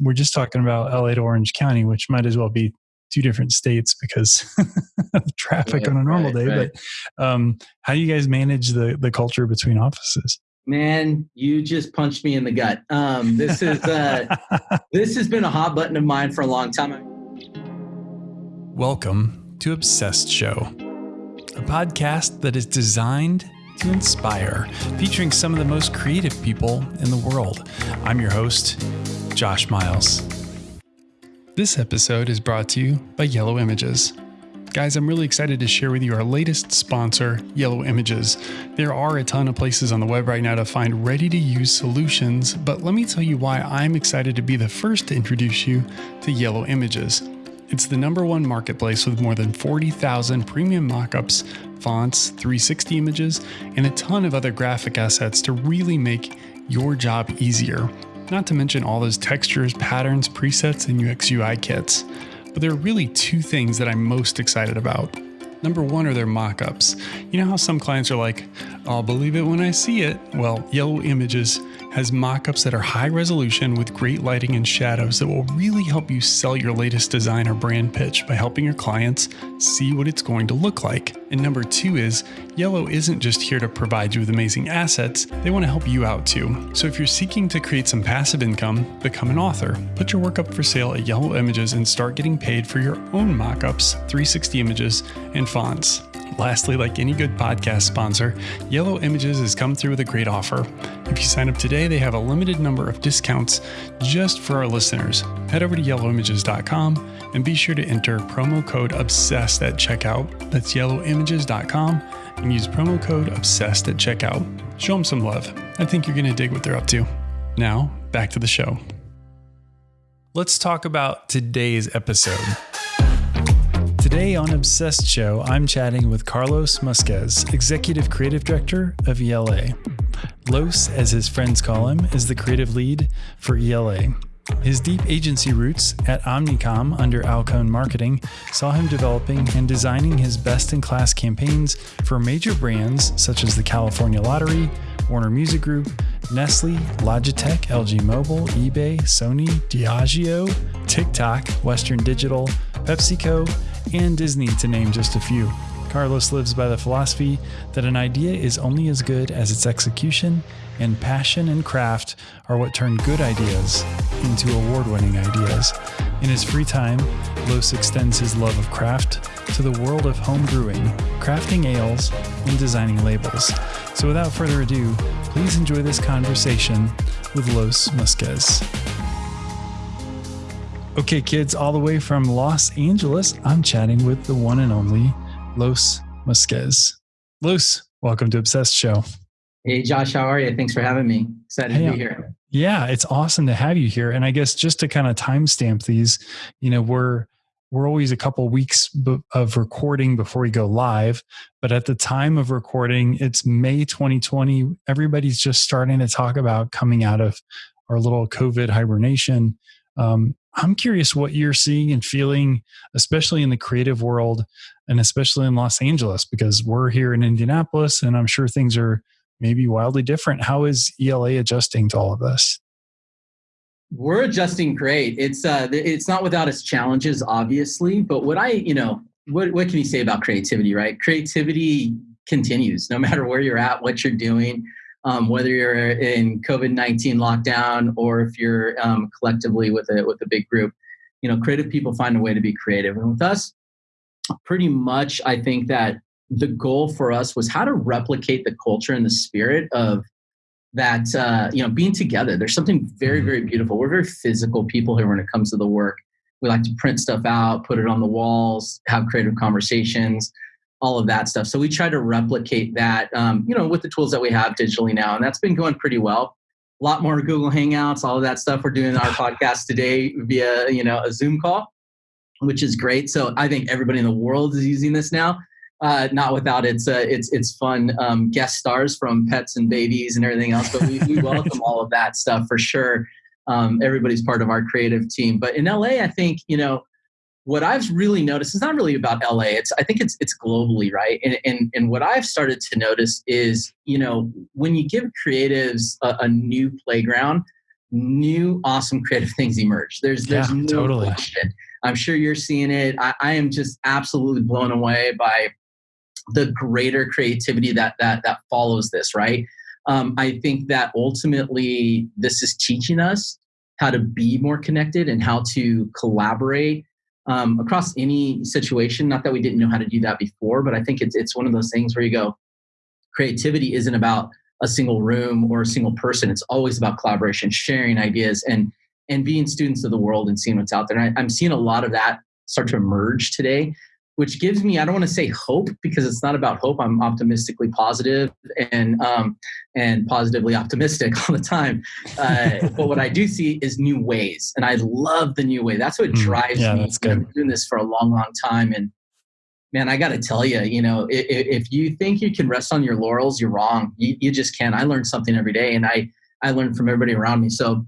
we're just talking about LA to Orange County, which might as well be two different states because of traffic right, on a normal right, day. Right. But um, how do you guys manage the the culture between offices? Man, you just punched me in the gut. Um, this is uh, this has been a hot button of mine for a long time. Welcome to Obsessed Show, a podcast that is designed to inspire, featuring some of the most creative people in the world. I'm your host, Josh Miles. This episode is brought to you by Yellow Images. Guys, I'm really excited to share with you our latest sponsor, Yellow Images. There are a ton of places on the web right now to find ready to use solutions, but let me tell you why I'm excited to be the first to introduce you to Yellow Images. It's the number one marketplace with more than 40,000 premium mockups, fonts, 360 images, and a ton of other graphic assets to really make your job easier. Not to mention all those textures, patterns, presets, and UX UI kits. But there are really two things that I'm most excited about. Number one are their mockups. You know how some clients are like, I'll believe it when I see it? Well, Yellow Images has mockups that are high resolution with great lighting and shadows that will really help you sell your latest design or brand pitch by helping your clients see what it's going to look like. And number two is Yellow isn't just here to provide you with amazing assets, they want to help you out too. So if you're seeking to create some passive income, become an author. Put your work up for sale at Yellow Images and start getting paid for your own mockups, 360 images, and fonts. Lastly, like any good podcast sponsor, Yellow Images has come through with a great offer. If you sign up today, they have a limited number of discounts just for our listeners. Head over to yellowimages.com and be sure to enter promo code OBSESSED at checkout. That's yellowimages.com and use promo code OBSESSED at checkout. Show them some love. I think you're going to dig what they're up to. Now, back to the show. Let's talk about today's episode. Today on Obsessed Show, I'm chatting with Carlos Musquez, Executive Creative Director of ELA. Los, as his friends call him, is the creative lead for ELA. His deep agency roots at Omnicom under Alcone Marketing saw him developing and designing his best in class campaigns for major brands such as the California Lottery, Warner Music Group, Nestle, Logitech, LG Mobile, eBay, Sony, Diageo, TikTok, Western Digital, PepsiCo, and Disney, to name just a few. Carlos lives by the philosophy that an idea is only as good as its execution, and passion and craft are what turn good ideas into award winning ideas. In his free time, Los extends his love of craft to the world of home brewing, crafting ales, and designing labels. So without further ado, please enjoy this conversation with Los Musquez. Okay, kids, all the way from Los Angeles, I'm chatting with the one and only Los Musquez. Los, welcome to Obsessed Show. Hey, Josh, how are you? Thanks for having me. Excited hey, to be here. Yeah, it's awesome to have you here. And I guess just to kind of timestamp these, you know, we're we're always a couple weeks of recording before we go live, but at the time of recording, it's May 2020. Everybody's just starting to talk about coming out of our little COVID hibernation. Um, I'm curious what you're seeing and feeling, especially in the creative world and especially in Los Angeles, because we're here in Indianapolis and I'm sure things are maybe wildly different. How is ELA adjusting to all of this? We're adjusting great. It's uh, it's not without its challenges, obviously. But what I, you know, what what can you say about creativity, right? Creativity continues no matter where you're at, what you're doing um, whether you're in COVID nineteen lockdown or if you're um, collectively with a with a big group. You know, creative people find a way to be creative, and with us, pretty much, I think that the goal for us was how to replicate the culture and the spirit of that uh, you know being together there's something very mm-hmm. very beautiful we're very physical people here when it comes to the work we like to print stuff out put it on the walls have creative conversations all of that stuff. So we try to replicate that, um, you know, with the tools that we have digitally now, and that's been going pretty well. A lot more Google Hangouts, all of that stuff. We're doing our podcast today via, you know, a Zoom call, which is great. So I think everybody in the world is using this now. Uh, not without its uh, its its fun um, guest stars from pets and babies and everything else, but we, we welcome all of that stuff for sure. Um, everybody's part of our creative team. But in LA, I think you know what I've really noticed is not really about LA. It's I think it's it's globally, right? And and and what I've started to notice is, you know, when you give creatives a, a new playground, new awesome creative things emerge. There's there's Yeah, no totally. question. I'm sure you're seeing it. I, I am just absolutely blown away by the greater creativity that that that follows this. Right. Um, I think that ultimately this is teaching us how to be more connected and how to collaborate um, across any situation. Not that we didn't know how to do that before, but I think it's it's one of those things where you go, creativity isn't about a single room or a single person. It's always about collaboration, sharing ideas, and and being students of the world and seeing what's out there. And I, I'm seeing a lot of that start to emerge today, which gives me I don't want to say hope because it's not about hope. I'm optimistically positive and um, and positively optimistic all the time. Uh, but what I do see is new ways, and I love the new way. That's what Mm, drives yeah, me. that's good. I've been doing this for a long, long time, and man, I got to tell you, you know, if, if you think you can rest on your laurels, you're wrong. You, you just can't. I learn something every day, and I I learn from everybody around me. So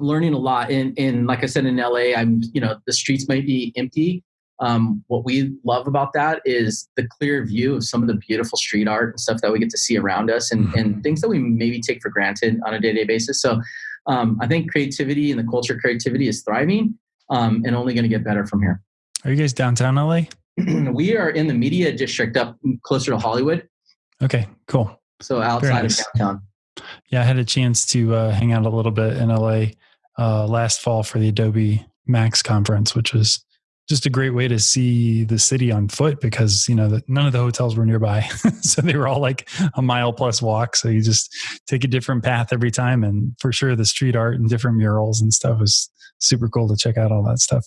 learning a lot. And and like I said in LA, I'm you know the streets might be empty. Um, what we love about that is the clear view of some of the beautiful street art and stuff that we get to see around us, and and things that we maybe take for granted on a day to day basis. So um, I think creativity and the culture of creativity is thriving um, and only going to get better from here. Are you guys downtown LA? we are in the media district up closer to Hollywood, Okay, cool. so outside nice. of downtown. Yeah, I had a chance to uh, hang out a little bit in LA uh, last fall for the Adobe Max conference, which was just a great way to see the city on foot because you know none of the hotels were nearby, so they were all like a mile plus walk. So you just take a different path every time, and for sure the street art and different murals and stuff was super cool to check out all that stuff.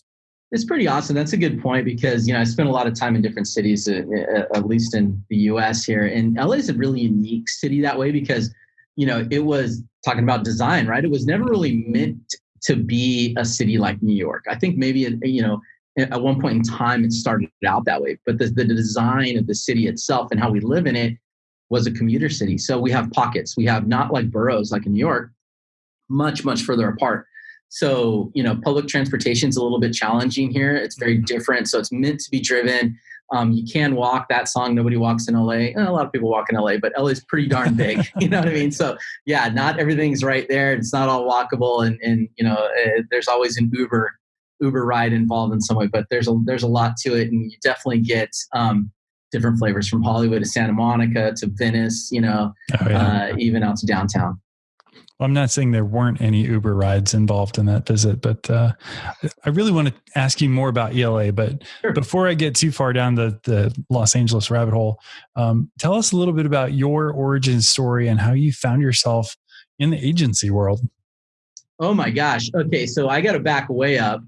It's pretty awesome. That's a good point because you know I spent a lot of time in different cities, uh, uh, at least in the U.S. here, and LA is a really unique city that way because you know it was talking about design, right? It was never really meant to be a city like New York. I think maybe you know at one point in time it started out that way, but the, the design of the city itself and how we live in it was a commuter city. So we have pockets. We have not like boroughs like in New York, much much further apart. So, you know, public transportation is a little bit challenging here. It's very different. So it's meant to be driven. Um, you can walk that song. Nobody walks in LA. Eh, a lot of people walk in LA, but LA is pretty darn big. you know what I mean? So yeah, not everything's right there. It's not all walkable, and and you know, uh, there's always an Uber Uber ride involved in some way. But there's a there's a lot to it, and you definitely get um, different flavors from Hollywood to Santa Monica to Venice. You know, Oh, yeah. uh, even out to downtown. Well, I'm not saying there weren't any Uber rides involved in that visit, but uh, I really want to ask you more about ELA. But Sure. before I get too far down the, the Los Angeles rabbit hole, um, tell us a little bit about your origin story and how you found yourself in the agency world. Oh my gosh. Okay, so I got to back way up.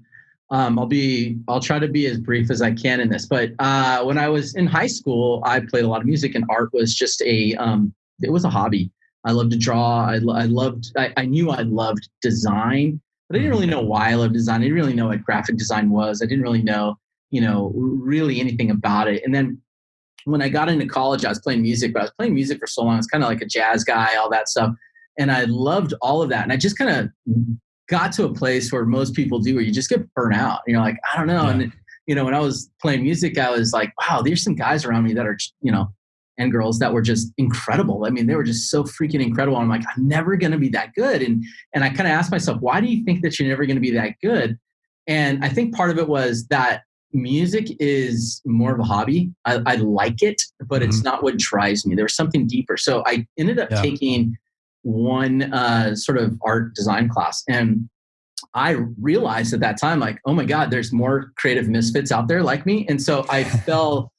Um, I'll be. I'll try to be as brief as I can in this. But uh, when I was in high school, I played a lot of music, and art was just a. Um, it was a hobby. I loved to draw. I, I loved. I, I knew I loved design, but I didn't really know why I loved design. I didn't really know what graphic design was. I didn't really know, you know, really anything about it. And then when I got into college, I was playing music, but I was playing music for so long. I was kind of like a jazz guy, all that stuff and I loved all of that. And I just kind of got to a place where most people do, where you just get burnt out. You're like, I don't know. Yeah. And you know, when I was playing music, I was like, wow, there's some guys around me that are, you know, and girls that were just incredible. I mean, they were just so freaking incredible. I'm like, I'm never going to be that good. And and I kind of asked myself, why do you think that you're never going to be that good? And I think part of it was that music is more of a hobby. I, I like it, but it's mm-hmm. not what drives me. There was something deeper. So I ended up Yeah. taking one uh, sort of art design class. And I realized at that time, like, oh my God, there's more creative misfits out there like me. And so I fell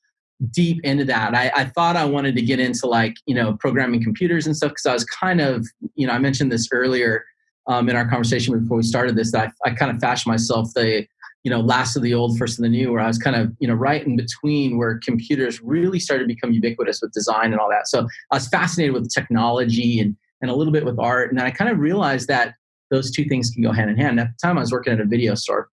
deep into that. I, I thought I wanted to get into like, you know, programming computers and stuff because I was kind of, you know, I mentioned this earlier um, in our conversation before we started this, that I, I kind of fashioned myself the, you know, last of the old, first of the new, where I was kind of, you know, right in between where computers really started to become ubiquitous with design and all that. So I was fascinated with technology and, and a little bit with art. And then I kind of realized that those two things can go hand in hand. And At the time I was working at a video store,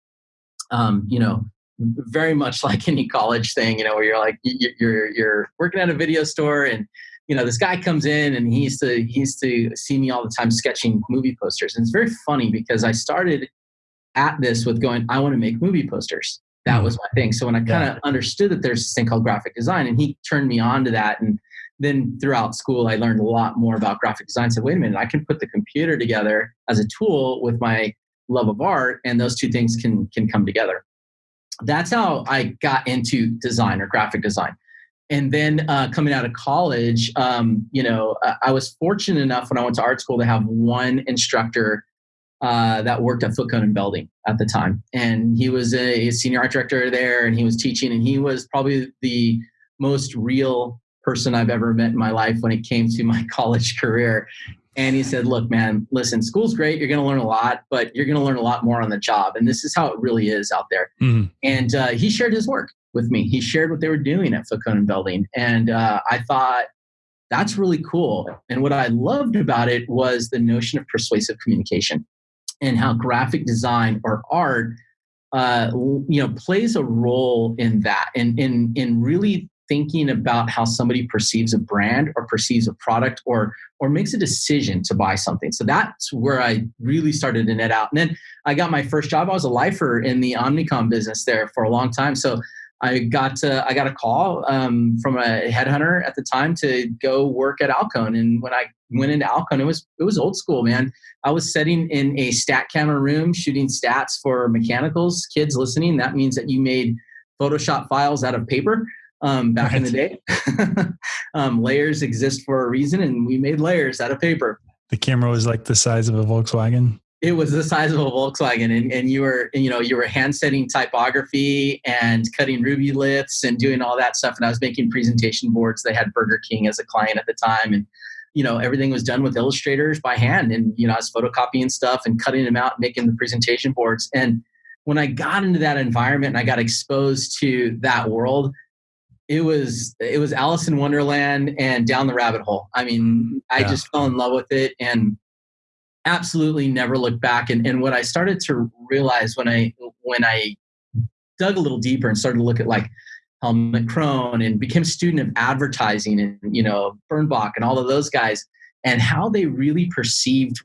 um, you know, very much like any college thing, you know, where you're like, you- you're, you're working at a video store and, you know, this guy comes in and he used to, he used to see me all the time sketching movie posters. And it's very funny because I started at this with going, I want to make movie posters. That Mhm. was my thing. So when I kind of understood that there's this thing called graphic design and he turned me on to that and, then throughout school, I learned a lot more about graphic design. Said, wait a minute, I can put the computer together as a tool with my love of art, and those two things can can come together. That's how I got into design or graphic design. And then uh, coming out of college, um, you know, I was fortunate enough when I went to art school to have one instructor uh, that worked at Foote Cone and Belding at the time, and he was a senior art director there, and he was teaching, and he was probably the most real person I've ever met in my life when it came to my college career. And he said, Look, man, listen, school's great. You're going to learn a lot, but you're going to learn a lot more on the job. And this is how it really is out there. Mm-hmm. And uh, he shared his work with me. He shared what they were doing at Foote Cone and Belding. And uh, I thought, that's really cool. And what I loved about it was the notion of persuasive communication and how graphic design or art uh, you know plays a role in that and in in really thinking about how somebody perceives a brand or perceives a product or or makes a decision to buy something. So that's where I really started to net out. And then I got my first job. I was a lifer in the Omnicom business there for a long time. So I got to, I got a call um, from a headhunter at the time to go work at Alcone. And when I went into Alcone, it was it was old school, man. I was sitting in a stat camera room shooting stats for mechanicals. Kids listening, that means that you made Photoshop files out of paper um, back right. in the day. um, layers exist for a reason, and we made layers out of paper. The camera was like the size of a Volkswagen. It was the size of a Volkswagen, and, and you were you know you were hand setting typography and cutting Rubyliths and doing all that stuff. And I was making presentation boards. They had Burger King as a client at the time, and you know everything was done with illustrators by hand. And you know I was photocopying stuff and cutting them out, making the presentation boards. And when I got into that environment and I got exposed to that world, it was it was Alice in Wonderland and down the rabbit hole. I mean, I just fell in love with it and absolutely never looked back. And and what I started to realize when I when I dug a little deeper and started to look at like Helmut Krone and became a student of advertising and you know Bernbach and all of those guys and how they really perceived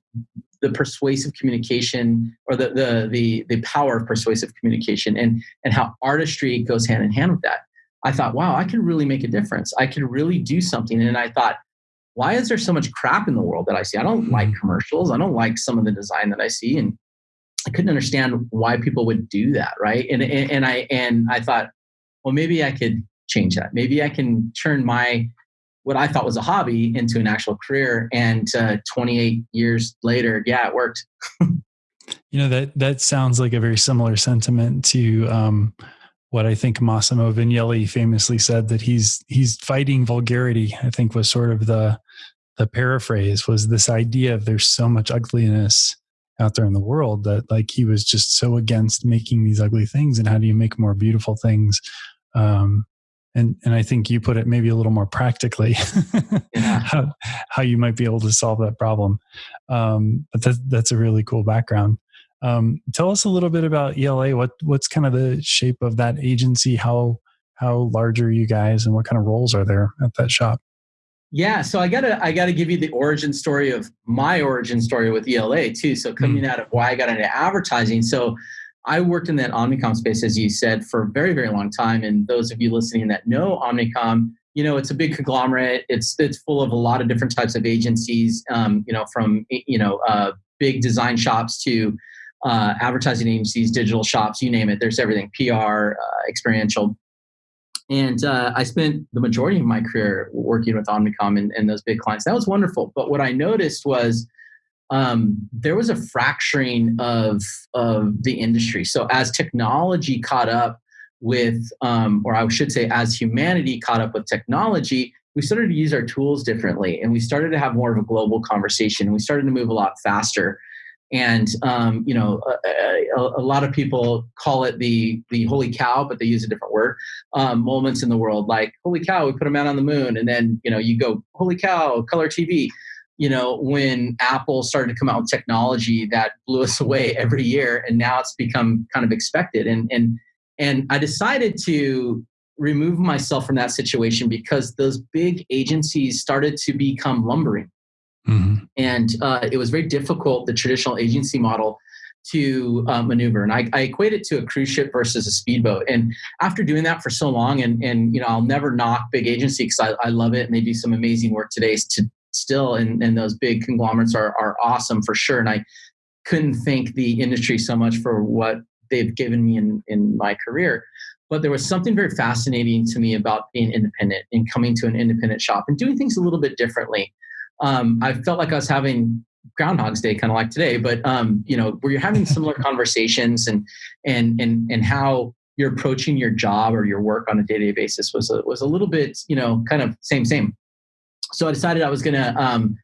the persuasive communication or the, the the the power of persuasive communication and and how artistry goes hand in hand with that I thought, wow, I can really make a difference. I can really do something. And I thought, why is there so much crap in the world that I see? I don't like mm-hmm. commercials. I don't like some of the design that I see. And I couldn't understand why people would do that. Right. And, and, and I, and I thought, well, maybe I could change that. Maybe I can turn my, what I thought was a hobby into an actual career. And uh, 28 years later, yeah, it worked. you know, that, that sounds like a very similar sentiment to, um, what I think Massimo Vignelli famously said that he's he's fighting vulgarity. I think was sort of the the paraphrase was this idea of there's so much ugliness out there in the world that like he was just so against making these ugly things and how do you make more beautiful things um, and and I think you put it maybe a little more practically yeah. how how you might be able to solve that problem. Um, but that, that's a really cool background. Um, tell us a little bit about ELA. What what's kind of the shape of that agency? How how large are you guys, and what kind of roles are there at that shop? Yeah, so I gotta I gotta give you the origin story of my origin story with ELA too. So coming mm. out of why I got into advertising. So I worked in that Omnicom space, as you said, for a very very long time. And those of you listening that know Omnicom, you know it's a big conglomerate. It's it's full of a lot of different types of agencies. Um, you know, from you know uh, big design shops to uh, advertising agencies, digital shops, you name it. There's everything PR, uh, experiential. And uh, I spent the majority of my career working with Omnicom and, and, those big clients. That was wonderful. But what I noticed was um, there was a fracturing of, of the industry. So as technology caught up with, um, or I should say, as humanity caught up with technology, we started to use our tools differently and we started to have more of a global conversation. We started to move a lot faster and um, you know a, a, a, lot of people call it the the holy cow but they use a different word um, moments in the world like holy cow we put a man on the moon and then you know you go holy cow color tv you know when apple started to come out with technology that blew us away every year and now it's become kind of expected. And and and i decided to remove myself from that situation because those big agencies started to become lumbering Mm-hmm. And uh, it was very difficult, the traditional agency model, to uh, maneuver. And I, I equate it to a cruise ship versus a speedboat. And after doing that for so long, and, and you know, I'll never knock big agency because I, I love it and they do some amazing work today to still, and, and those big conglomerates are, are awesome for sure. And I couldn't thank the industry so much for what they've given me in, in my career. But there was something very fascinating to me about being independent and coming to an independent shop and doing things a little bit differently. Um, I felt like I was having Groundhog's Day, kind of like today, but um, you know, where you're having similar conversations and and and and how you're approaching your job or your work on a day-to-day basis was a, was a little bit, you know, kind of same same. So I decided I was going to um,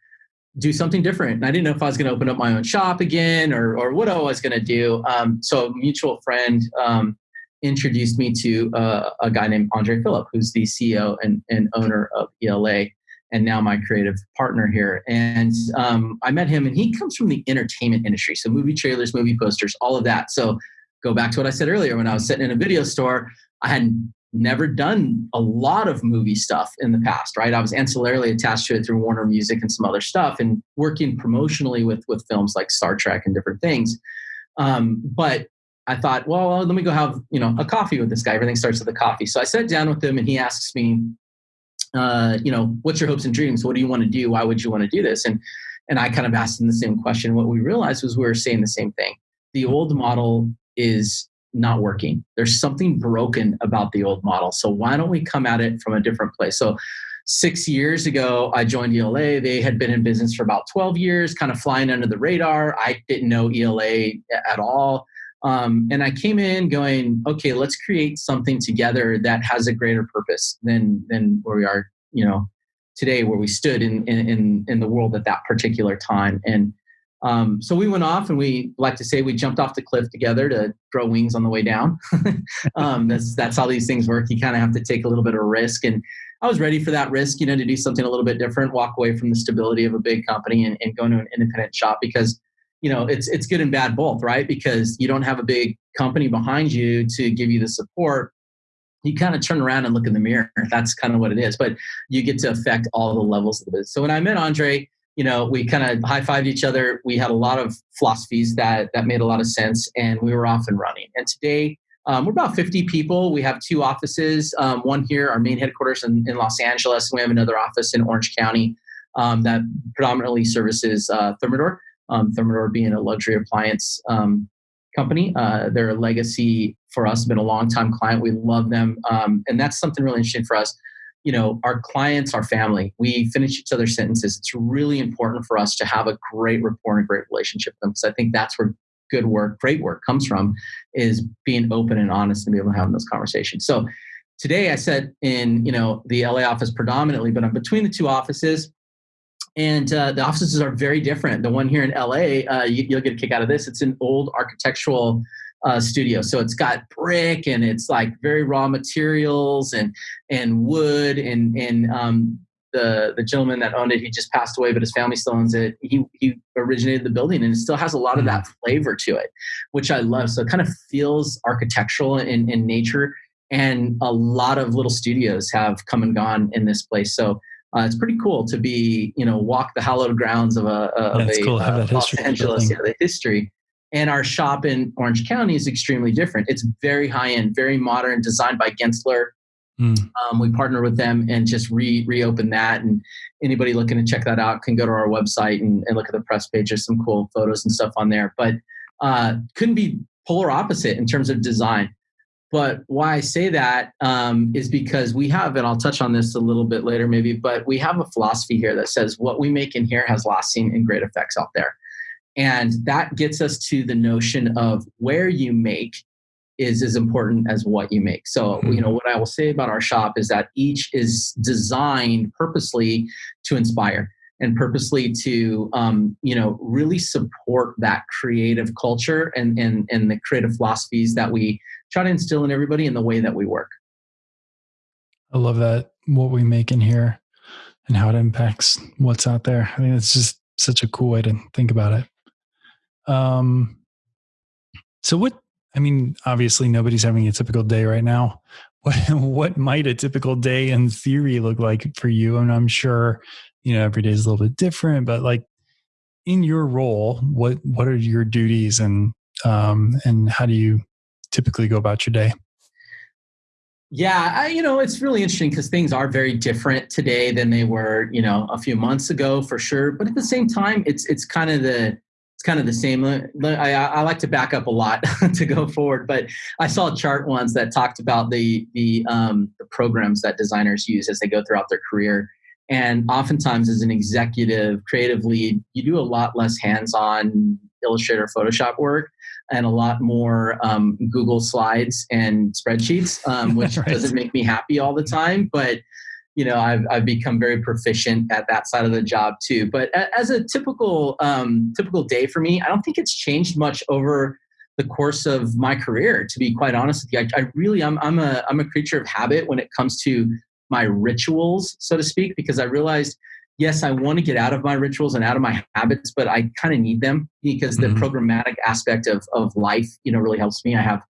do something different. And I didn't know if I was going to open up my own shop again or or what I was going to do. Um, so a mutual friend um, introduced me to uh, a guy named Andre Phillip, who's the CEO and, and owner of ELA and now my creative partner here. And um, I met him, and he comes from the entertainment industry, so movie trailers, movie posters, all of that. So go back to what I said earlier. When I was sitting in a video store, I had never done a lot of movie stuff in the past, right? I was ancillarily attached to it through Warner Music and some other stuff, and working promotionally with with films like Star Trek and different things. Um, but I thought, well, let me go have you know a coffee with this guy. Everything starts with a coffee. So I sat down with him, and he asks me, uh, you know, what's your hopes and dreams? What do you want to do? Why would you want to do this? And and I kind of asked them the same question. What we realized was we were saying the same thing. The old model is not working. There's something broken about the old model. So why don't we come at it from a different place? So six years ago, I joined ELA. They had been in business for about 12 years, kind of flying under the radar. I didn't know ELA at all. Um, and I came in going, okay, let's create something together that has a greater purpose than than where we are, you know, today, where we stood in in in the world at that particular time. And um, so we went off, and we like to say we jumped off the cliff together to grow wings on the way down. um, that's that's how these things work. You kind of have to take a little bit of risk, and I was ready for that risk, you know, to do something a little bit different, walk away from the stability of a big company, and, and go into an independent shop because you know it's it's good and bad both right? Because you don't have a big company behind you to give you the support. You kind of turn around and look in the mirror. That's kind of what it is but you get to affect all the levels of the business. So when i met andre you know we kind of high-fived each other. We had a lot of philosophies that that made a lot of sense and we were off and running. And today um, we're about 50 people. We have two offices um, one here our main headquarters in, in los angeles and we have another office in orange county um, that predominantly services uh, thermador um, Thermador being a luxury appliance um, company. Uh, they're a legacy for us, been a long time client. We love them. Um, and that's something really interesting for us. You know, our clients, our family, we finish each other's sentences. It's really important for us to have a great rapport and a great relationship with them because I think that's where good work, great work comes from, is being open and honest and be able to have those conversations. So today I said in, you know, the LA office predominantly, but I'm between the two offices and uh, the offices are very different. The one here in LA, uh, you, will get a kick out of this. It's an old architectural uh, studio, so it's got brick and it's like very raw materials and and wood and and um, the the gentleman that owned it, he just passed away, but his family still owns it. He he originated the building, and it still has a lot of that mm. flavor to it, which I love. So it kind of feels architectural in, in nature, and a lot of little studios have come and gone in this place. So uh, it's pretty cool to be, you know, walk the hallowed grounds of a, of a cool. uh, Los Angeles, yeah, the history. And our shop in Orange County is extremely different. It's very high end, very modern, designed by Gensler. Mm. Um, we partner with them and just re reopen that. And anybody looking to check that out can go to our website and, and look at the press page. There's some cool photos and stuff on there. But uh, couldn't be polar opposite in terms of design. But why I say that um, is because we have, and I'll touch on this a little bit later maybe, but we have a philosophy here that says what we make in here has lasting and great effects out there. And that gets us to the notion of where you make is as important as what you make. So, mm-hmm. you know, what I will say about our shop is that each is designed purposely to inspire and purposely to um, you know really support that creative culture and, and and the creative philosophies that we try to instill in everybody in the way that we work. I love that what we make in here and how it impacts what's out there. I think it's just such a cool way to think about it. Um, so what? I mean, obviously nobody's having a typical day right now. What what might a typical day in theory look like for you? And I'm sure you know every day is a little bit different, but like in your role, what what are your duties and Um, and how do you typically go about your day? Yeah, I, you know, it's really interesting because things are very different today than they were, you know, a few months ago for sure. But at the same time, it's it's kind of the it's kind of the same. I, I like to back up a lot to go forward, but I saw a chart once that talked about the the, um, the programs that designers use as they go throughout their career. And oftentimes, as an executive, creative lead, you do a lot less hands-on Illustrator, Photoshop work, and a lot more um, Google Slides and spreadsheets, um, which right. doesn't make me happy all the time. But you know, I've, I've become very proficient at that side of the job too. But as a typical um, typical day for me, I don't think it's changed much over the course of my career. To be quite honest with you, I, I really I'm I'm a I'm a creature of habit when it comes to my rituals, so to speak, because I realized yes, I want to get out of my rituals and out of my habits, but I kind of need them because the mm-hmm. programmatic aspect of, of life, you know, really helps me. I have,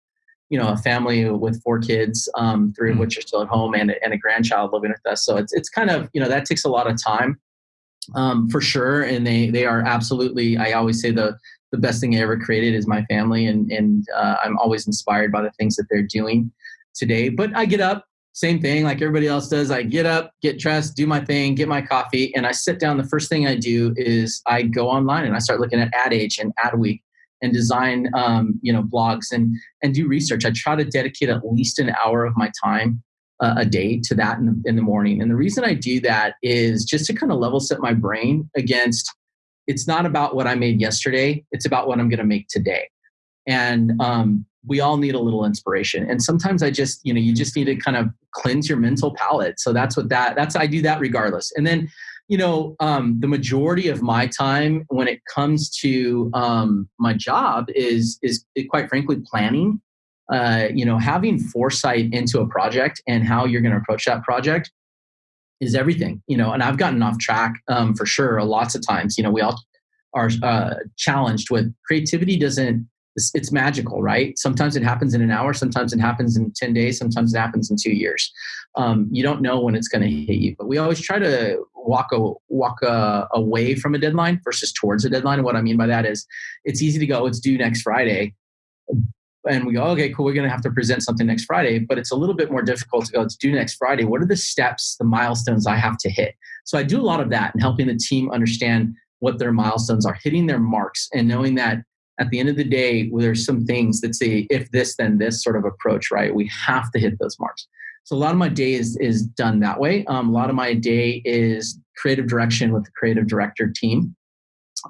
you know, a family with four kids, um, 3 mm-hmm. of which are still at home and, and a grandchild living with us. So it's, it's kind of, you know, that takes a lot of time um, for sure. And they, they are absolutely, I always say the, the best thing I ever created is my family. And, and uh, I'm always inspired by the things that they're doing today, but I get up, same thing like everybody else does. I get up, get dressed, do my thing, get my coffee, and I sit down. The first thing I do is I go online and I start looking at Ad Age and Adweek and design, um, you know, blogs and and do research. I try to dedicate at least an hour of my time uh, a day to that in the, in the morning. And the reason I do that is just to kind of level set my brain against. It's not about what I made yesterday. It's about what I'm going to make today. And um, we all need a little inspiration. And sometimes i just you know you just need to kind of cleanse your mental palate. So that's what that that's i do that regardless. And then you know um, the majority of my time when it comes to um, my job is is quite frankly planning uh, you know having foresight into a project and how you're going to approach that project is everything you know and i've gotten off track um, for sure lots of times. You know we all are uh, challenged with creativity doesn't it's, it's, magical, right? Sometimes it happens in an hour, sometimes it happens in 10 days, sometimes it happens in two years. Um, you don't know when it's going to hit you, but we always try to walk a, walk a, away from a deadline versus towards a deadline. And what I mean by that is it's easy to go, it's due next Friday. And we go, okay, cool, we're going to have to present something next Friday. But it's a little bit more difficult to go, it's due next Friday. What are the steps, the milestones I have to hit? So I do a lot of that and helping the team understand what their milestones are, hitting their marks, and knowing that at the end of the day, there's some things that say if this, then this sort of approach, right? We have to hit those marks. So a lot of my day is, is done that way. Um, a lot of my day is creative direction with the creative director team.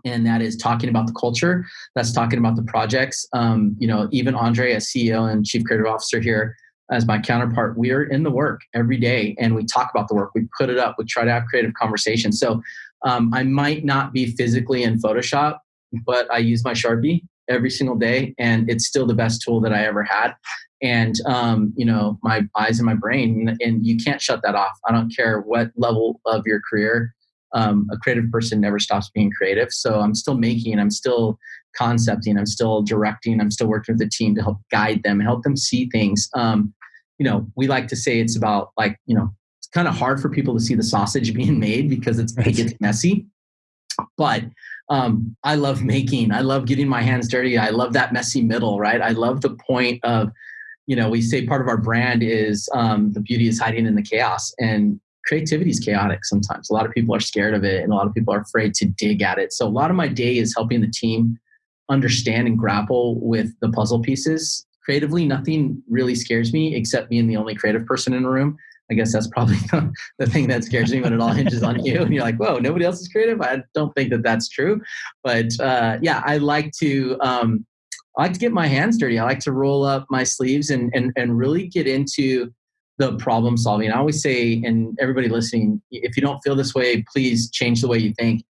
And that is talking about the culture. That's talking about the projects. Um, you know, even Andre, as CEO and Chief Creative Officer here, as my counterpart, we are in the work every day and we talk about the work. We put it up. We try to have creative conversations. So um, I might not be physically in Photoshop, but I use my Sharpie every single day, and it's still the best tool that I ever had. And um, you know, my eyes and my brain, and you can't shut that off. I don't care what level of your career. Um, a creative person never stops being creative. So I'm still making, I'm still concepting, I'm still directing, I'm still working with the team to help guide them, help them see things. Um, you know, we like to say it's about like, you know, it's kind of hard for people to see the sausage being made because it's, it gets messy. But um, I love making. I love getting my hands dirty. I love that messy middle, right? I love the point of, you know, we say part of our brand is um, the beauty is hiding in the chaos, and creativity is chaotic sometimes. A lot of people are scared of it, and a lot of people are afraid to dig at it. So a lot of my day is helping the team understand and grapple with the puzzle pieces. Creatively, nothing really scares me except being the only creative person in a room. I guess that's probably the thing that scares me when it all hinges on you and you're like, whoa, nobody else is creative. I don't think that that's true. But uh, yeah, I like to, um, I like to get my hands dirty. I like to roll up my sleeves and, and, and really get into the problem solving. I always say, and everybody listening, if you don't feel this way, please change the way you think.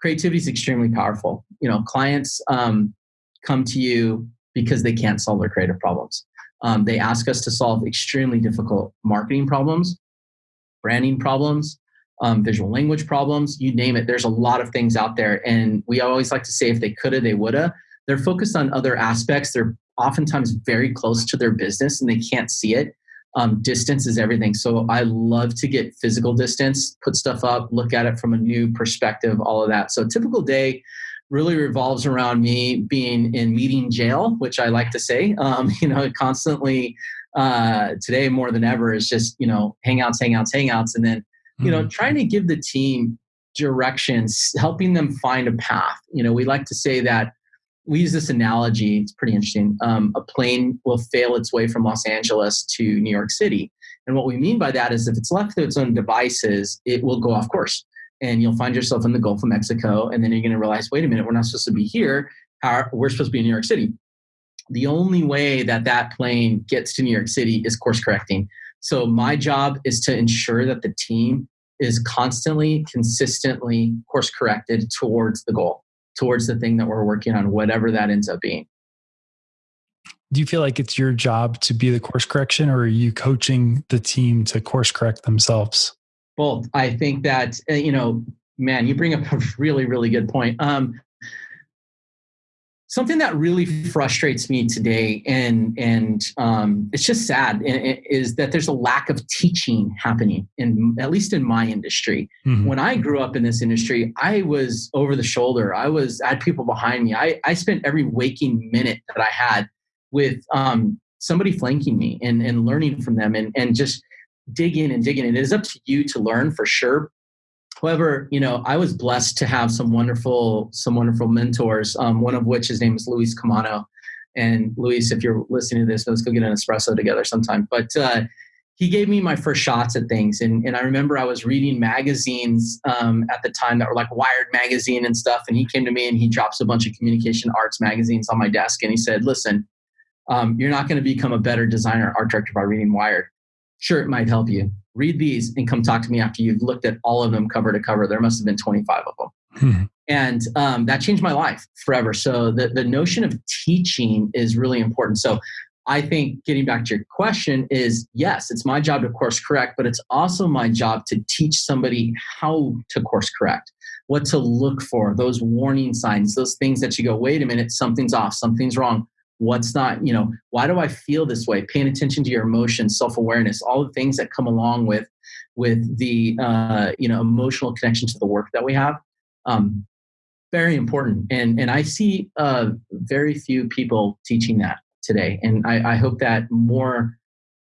Creativity is extremely powerful. You know, clients um, come to you because they can't solve their creative problems. Um, they ask us to solve extremely difficult marketing problems, branding problems, um, visual language problems, you name it. There's a lot of things out there. And we always like to say if they coulda, they woulda. They're focused on other aspects. They're oftentimes very close to their business and they can't see it. Um, distance is everything. So I love to get physical distance, put stuff up, look at it from a new perspective, all of that. So typical day really revolves around me being in meeting jail, which I like to say. Um, you know, constantly uh, today more than ever is just you know hangouts, hangouts, hangouts, and then you know mm-hmm. trying to give the team directions, helping them find a path. You know, we like to say that we use this analogy. It's pretty interesting. Um, a plane will fail its way from Los Angeles to New York City. And what we mean by that is if it's left to its own devices, it will go off course. And you'll find yourself in the Gulf of Mexico. And then you're going to realize, wait a minute, we're not supposed to be here. we're supposed to be in New York City. The only way that that plane gets to New York City is course correcting. So my job is to ensure that the team is constantly, consistently course corrected towards the goal towards the thing that we're working on, whatever that ends up being. Do you feel like it's your job to be the course correction, or are you coaching the team to course correct themselves? Both. I think that, uh, you know, man, you bring up a really, really good point. Um, something that really frustrates me today and and um, it's just sad is that there's a lack of teaching happening in at least in my industry mm-hmm. when i grew up in this industry i was over the shoulder i was i had people behind me i, I spent every waking minute that i had with um, somebody flanking me and, and learning from them and, and just digging and digging And it is up to you to learn for sure However, you know, I was blessed to have some wonderful, some wonderful mentors. Um, one of which his name is Luis Camano. And Luis, if you're listening to this, let's go get an espresso together sometime. But uh, he gave me my first shots at things, and, and I remember I was reading magazines um, at the time that were like Wired magazine and stuff. And he came to me and he drops a bunch of communication arts magazines on my desk, and he said, "Listen, um, you're not going to become a better designer art director by reading Wired. Sure, it might help you, read these and come talk to me after you've looked at all of them cover to cover. There must have been 25 of them. Hmm. And um, that changed my life forever. So the, the notion of teaching is really important. So I think getting back to your question is yes, it's my job to course correct, but it's also my job to teach somebody how to course correct, what to look for, those warning signs, those things that you go, wait a minute, something's off, something's wrong what's not you know why do i feel this way? Paying attention to your emotions self-awareness all the things that come along with with the uh, you know emotional connection to the work that we have um, very important. And and i see uh, very few people teaching that today. And I, I hope that more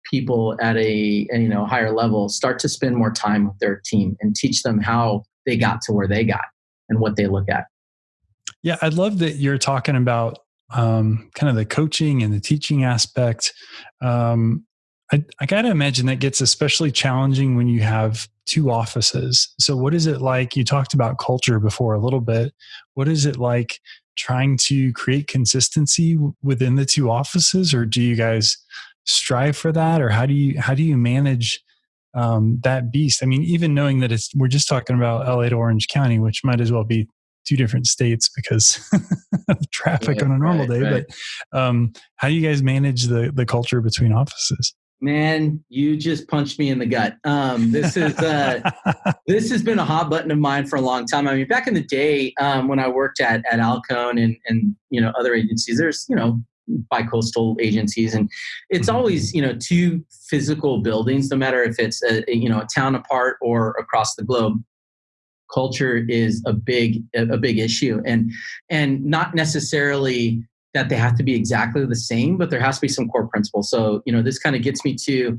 people at a, a you know higher level start to spend more time with their team and teach them how they got to where they got and what they look at. Yeah i love that you're talking about um, kind of the coaching and the teaching aspect. Um, I, I got to imagine that gets especially challenging when you have two offices. So, what is it like? You talked about culture before a little bit. What is it like trying to create consistency within the two offices, or do you guys strive for that, or how do you how do you manage um, that beast? I mean, even knowing that it's we're just talking about LA to Orange County, which might as well be two different states because of traffic on a normal right, day. Right. But um, how do you guys manage the the culture between offices? Man, you just punched me in the gut. Um, this is uh, this has been a hot button of mine for a long time. I mean, back in the day um, when I worked at at Alcone and and you know other agencies, there's you know bi-coastal agencies and it's mm-hmm. always you know two physical buildings no matter if it's a you know a town apart or across the globe culture is a big a big issue. And and not necessarily that they have to be exactly the same but there has to be some core principles. So you know this kind of gets me to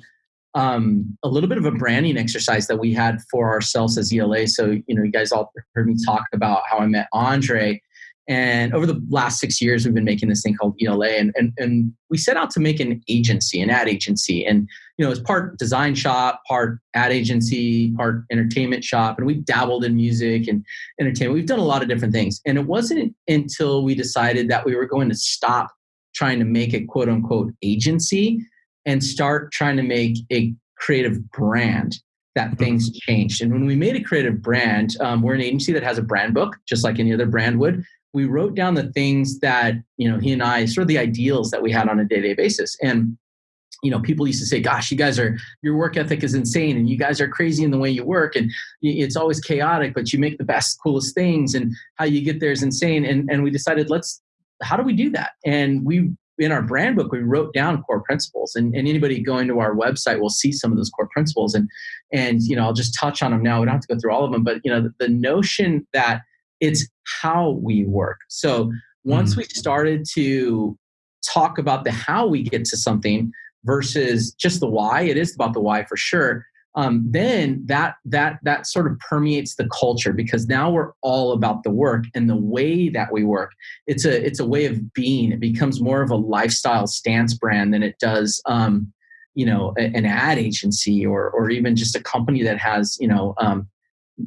um, a little bit of a branding exercise that we had for ourselves as ela so you know you guys all heard me talk about how i met andre and over the last six years, we've been making this thing called ELA, and, and, and we set out to make an agency, an ad agency. And, you know, it's part design shop, part ad agency, part entertainment shop. And we dabbled in music and entertainment. We've done a lot of different things. And it wasn't until we decided that we were going to stop trying to make a quote unquote agency and start trying to make a creative brand that mm-hmm. things changed. And when we made a creative brand, um, we're an agency that has a brand book, just like any other brand would we wrote down the things that you know he and I sort of the ideals that we had on a day-to-day basis. And you know people used to say gosh you guys are your work ethic is insane and you guys are crazy in the way you work and it's always chaotic but you make the best coolest things and how you get there is insane. And and we decided let's how do we do that? And we in our brand book we wrote down core principles. And, and anybody going to our website will see some of those core principles. And and you know i'll just touch on them now. We don't have to go through all of them but you know the, the notion that it's how we work. So once mm-hmm. we started to talk about the how we get to something versus just the why, it is about the why for sure. Um, then that that that sort of permeates the culture because now we're all about the work and the way that we work. It's a it's a way of being. It becomes more of a lifestyle stance brand than it does um, you know an ad agency or or even just a company that has you know um,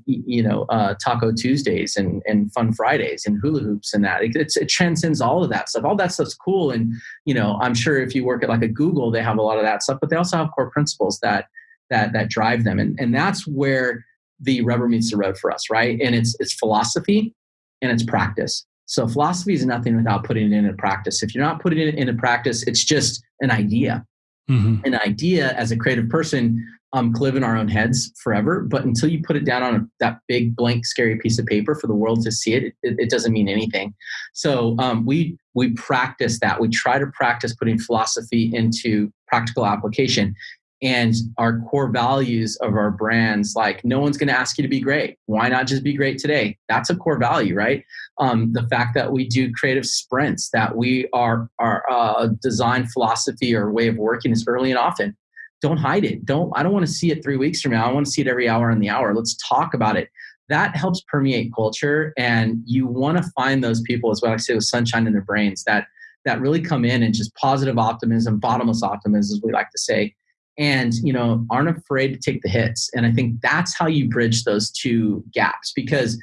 you know uh, Taco Tuesdays and and Fun Fridays and hula hoops and that it, it transcends all of that stuff. All that stuff's cool, and you know I'm sure if you work at like a Google, they have a lot of that stuff, but they also have core principles that that that drive them, and and that's where the rubber meets the road for us, right? And it's it's philosophy and it's practice. So philosophy is nothing without putting it into practice. If you're not putting it into practice, it's just an idea. Mm-hmm. An idea as a creative person um, live in our own heads forever. But until you put it down on a, that big blank, scary piece of paper for the world to see it, it, it doesn't mean anything. So um, we we practice that. We try to practice putting philosophy into practical application. And our core values of our brands, like no one's going to ask you to be great. Why not just be great today? That's a core value, right? Um, the fact that we do creative sprints, that we are our uh, design philosophy or way of working is early and often don't hide it. Don't I don't want to see it three weeks from now. I want to see it every hour in the hour. Let's talk about it. That helps permeate culture, and you want to find those people as well. I say with sunshine in their brains that that really come in and just positive optimism, bottomless optimism, as we like to say, and you know aren't afraid to take the hits. And I think that's how you bridge those two gaps because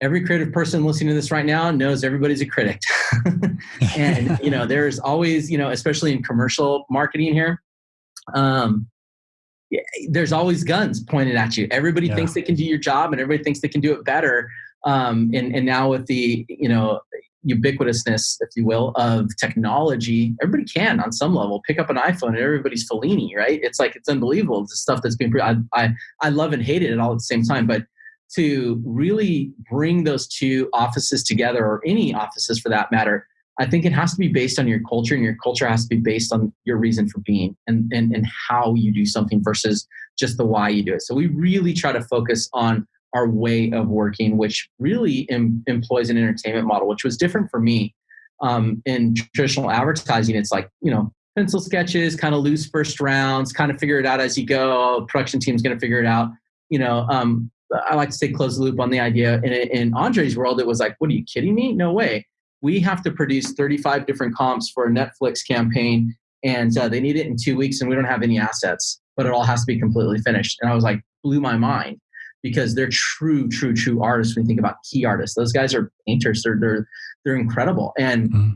every creative person listening to this right now knows everybody's a critic and you know there's always you know especially in commercial marketing here um, there's always guns pointed at you. Everybody yeah. thinks they can do your job, and everybody thinks they can do it better. Um, and and now with the you know ubiquitousness, if you will, of technology, everybody can on some level pick up an iPhone and everybody's Fellini, right? It's like it's unbelievable. the stuff that's being I, I I love and hate it all at the same time, but to really bring those two offices together, or any offices for that matter, I think it has to be based on your culture, and your culture has to be based on your reason for being and, and, and how you do something versus just the why you do it. So we really try to focus on our way of working, which really em- employs an entertainment model, which was different for me. Um, in traditional advertising, it's like, you know, pencil sketches, kind of loose first rounds, kind of figure it out as you go. Production team's going to figure it out. You know, um, I like to say close the loop on the idea. In, in Andre's world, it was like, what are you kidding me? No way we have to produce 35 different comps for a Netflix campaign, and uh, they need it in two weeks, and we don't have any assets, but it all has to be completely finished. And I was like, blew my mind because they're true, true, true artists. When you think about key artists, those guys are painters. They're they're they're incredible, and mm-hmm.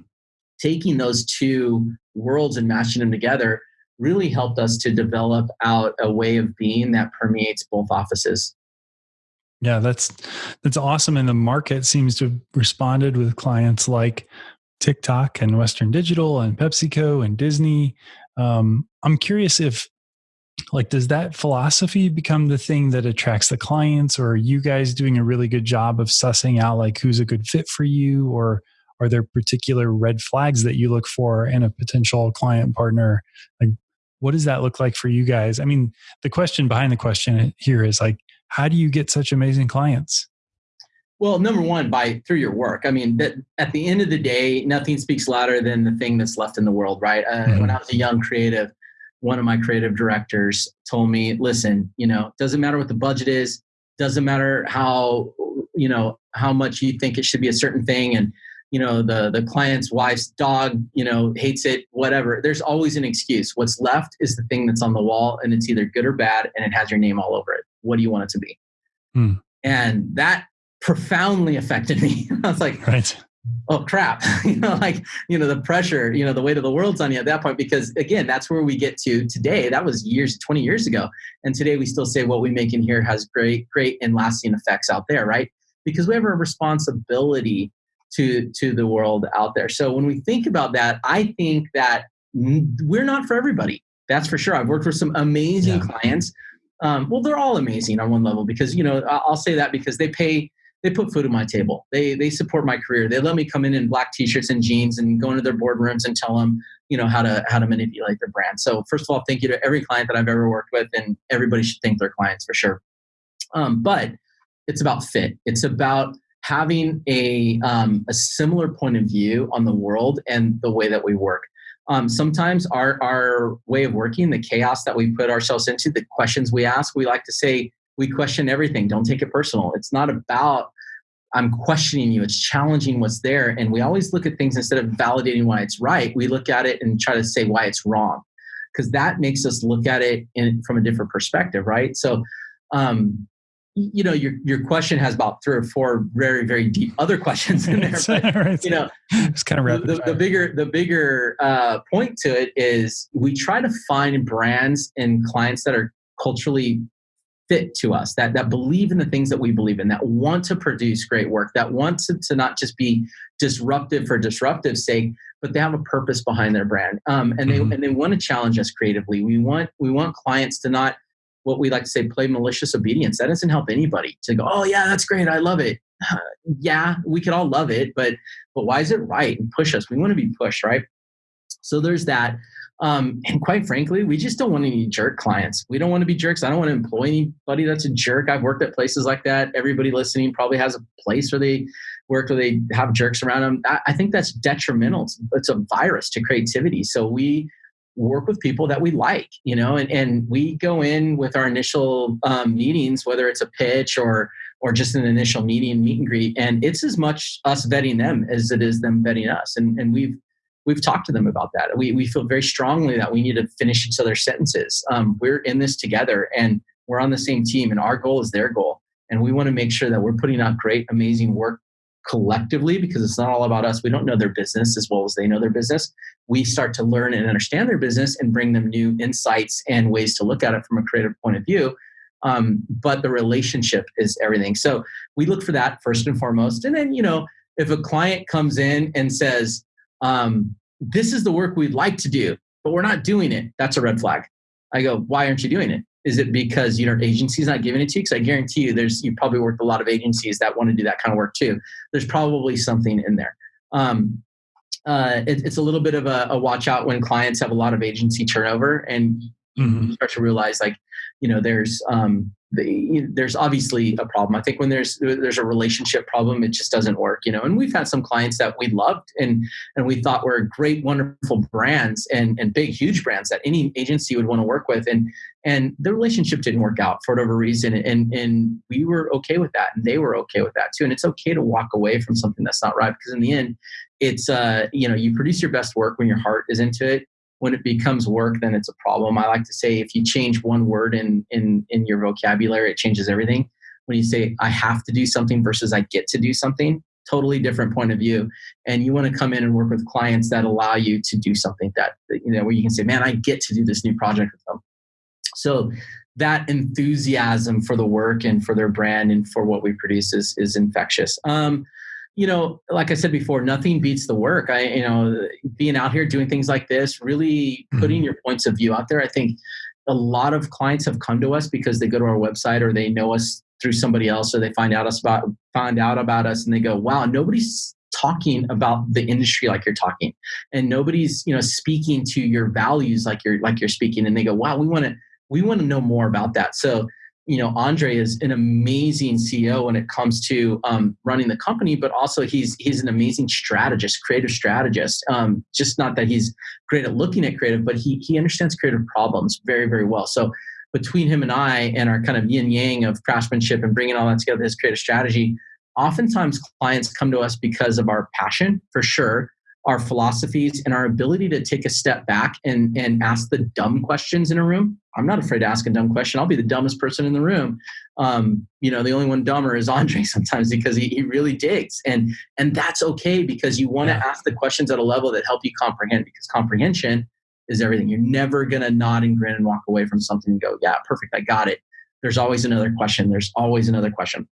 taking those two worlds and mashing them together really helped us to develop out a way of being that permeates both offices. Yeah, that's that's awesome. And the market seems to have responded with clients like TikTok and Western Digital and PepsiCo and Disney. Um, I'm curious if like does that philosophy become the thing that attracts the clients or are you guys doing a really good job of sussing out like who's a good fit for you or are there particular red flags that you look for in a potential client partner like what does that look like for you guys i mean the question behind the question here is like how do you get such amazing clients? Well, number one, by through your work. I mean, that at the end of the day, nothing speaks louder than the thing that's left in the world, right? Uh, mm-hmm. When I was a young creative, one of my creative directors told me, "Listen, you know, doesn't matter what the budget is, doesn't matter how you know how much you think it should be a certain thing, and you know the the client's wife's dog, you know, hates it, whatever. There's always an excuse. What's left is the thing that's on the wall, and it's either good or bad, and it has your name all over it." what do you want it to be? Hmm. And that profoundly affected me. I was like, right. Oh crap, you know, like, you know, the pressure, you know, the weight of the world's on you at that point, because again, that's where we get to today. That was years, 20 years ago. And today we still say what we make in here has great, great and lasting effects out there, right? Because we have a responsibility to, to the world out there. So when we think about that, I think that we're not for everybody. That's for sure. I've worked with some amazing yeah. clients um, well, they're all amazing on one level because you know I'll say that because they pay they put food on my table. They they support my career. They let me come in in black t-shirts and jeans and go into their boardrooms and tell them you know how to how to manipulate their brand. So first of all, thank you to every client that I've ever worked with, and everybody should thank their clients for sure. Um, but it's about fit. It's about having a, um, a similar point of view on the world and the way that we work. Um, sometimes our, our way of working, the chaos that we put ourselves into, the questions we ask, we like to say, we question everything. Don't take it personal. It's not about I'm questioning you. It's challenging what's there. And we always look at things instead of validating why it's right, we look at it and try to say why it's wrong. Because that makes us look at it in, from a different perspective, right? So, um, you know, your your question has about three or four very very deep other questions in there. But, you know, it's kind of the, the, bigger the bigger uh, point to it is we try to find brands and clients that are culturally fit to us that that believe in the things that we believe in that want to produce great work that want to, to not just be disruptive for disruptive sake but they have a purpose behind their brand. Um, and they mm-hmm. and they want to challenge us creatively. We want we want clients to not what we like to say play malicious obedience. That doesn't help anybody to go oh yeah that's great i love it. Yeah we could all love it but but why is it right and push us? We want to be pushed right? So there's that um, and quite frankly, we just don't want any jerk clients. We don't want to be jerks. I don't want to employ anybody that's a jerk. I've worked at places like that. Everybody listening probably has a place where they work where they have jerks around them. I, I think that's detrimental. It's, it's a virus to creativity. So we work with people that we like, you know, and, and we go in with our initial um, meetings, whether it's a pitch or or just an initial meeting, meet and greet, and it's as much us vetting them as it is them vetting us. And and we've we've talked to them about that. We, we feel very strongly that we need to finish each other's sentences. Um, we're in this together and we're on the same team, and our goal is their goal. And we want to make sure that we're putting out great, amazing work collectively because it's not all about us. We don't know their business as well as they know their business. We start to learn and understand their business and bring them new insights and ways to look at it from a creative point of view. Um, but the relationship is everything. So we look for that first and foremost. And then, you know, if a client comes in and says, um, this is the work we'd like to do, but we're not doing it. That's a red flag. I go, why aren't you doing it? Is it because you know agency's not giving it to you? Because I guarantee you, there's you probably worked a lot of agencies that want to do that kind of work too. There's probably something in there. Um, uh, it, it's a little bit of a, a, watch out when clients have a lot of agency turnover, and mm-hmm. you start to realize like, you know, there's um, the, there's obviously a problem. I think when there's there's a relationship problem, it just doesn't work, you know. And we've had some clients that we loved and and we thought were great, wonderful brands and and big, huge brands that any agency would want to work with, and and the relationship didn't work out for whatever reason, and and we were okay with that, and they were okay with that too. And it's okay to walk away from something that's not right because in the end, it's uh you know you produce your best work when your heart is into it when it becomes work, then it's a problem. I like to say if you change one word in in in your vocabulary, it changes everything. When you say I have to do something versus I get to do something, totally different point of view. And you want to come in and work with clients that allow you to do something that you know where you can say, "Man, I get to do this new project with them." So that enthusiasm for the work and for their brand and for what we produce is is infectious. Um, you know, like I said before, nothing beats the work. I, you know, being out here doing things like this, really putting mm-hmm. your points of view out there. I think a lot of clients have come to us because they go to our website or they know us through somebody else or they find out us about find out about us and they go, wow, nobody's talking about the industry like you're talking and nobody's you know speaking to your values like you're like you're speaking and they go wow we want to we want to know more about that so you know, Andre is an amazing CEO when it comes to um, running the company, but also he's he's an amazing strategist, creative strategist. Um, just not that he's great at looking at creative, but he he understands creative problems very very well. So between him and I and our kind of yin yang of craftsmanship and bringing all that together, his creative strategy, oftentimes clients come to us because of our passion for sure our philosophies and our ability to take a step back and, and ask the dumb questions in a room. I'm not afraid to ask a dumb question. I'll be the dumbest person in the room. Um, you know, the only one dumber is Andre sometimes because he, he really digs. And and that's okay because you want to yeah. ask the questions at a level that help you comprehend because comprehension is everything. You're never gonna nod and grin and walk away from something and go, yeah, perfect, I got it. There's always another question. There's always another question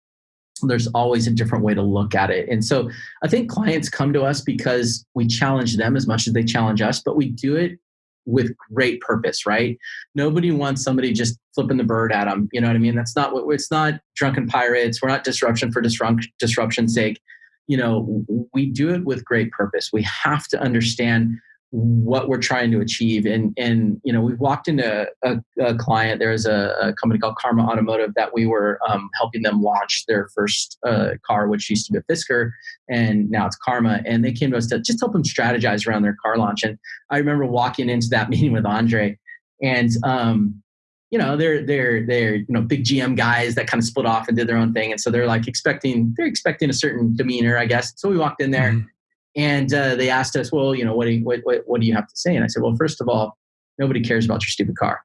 there's always a different way to look at it. And so I think clients come to us because we challenge them as much as they challenge us, but we do it with great purpose, right? Nobody wants somebody just flipping the bird at them. You know what I mean? That's not what it's not drunken pirates. We're not disruption for disrupt, disruption's sake. You know, we do it with great purpose. We have to understand what we're trying to achieve. And and you know, we walked into a, a client. There's a, a, company called Karma Automotive that we were um, helping them launch their first uh, car, which used to be a Fisker, and now it's Karma. And they came to us to just help them strategize around their car launch. And I remember walking into that meeting with Andre, and um, you know they're they're they're you know big GM guys that kind of split off and did their own thing, and so they're like expecting they're expecting a certain demeanor, I guess. So we walked in there. Mm-hmm and uh, they asked us, well, you know, what do you, what, what, what do you have to say? And I said, well, first of all, nobody cares about your stupid car.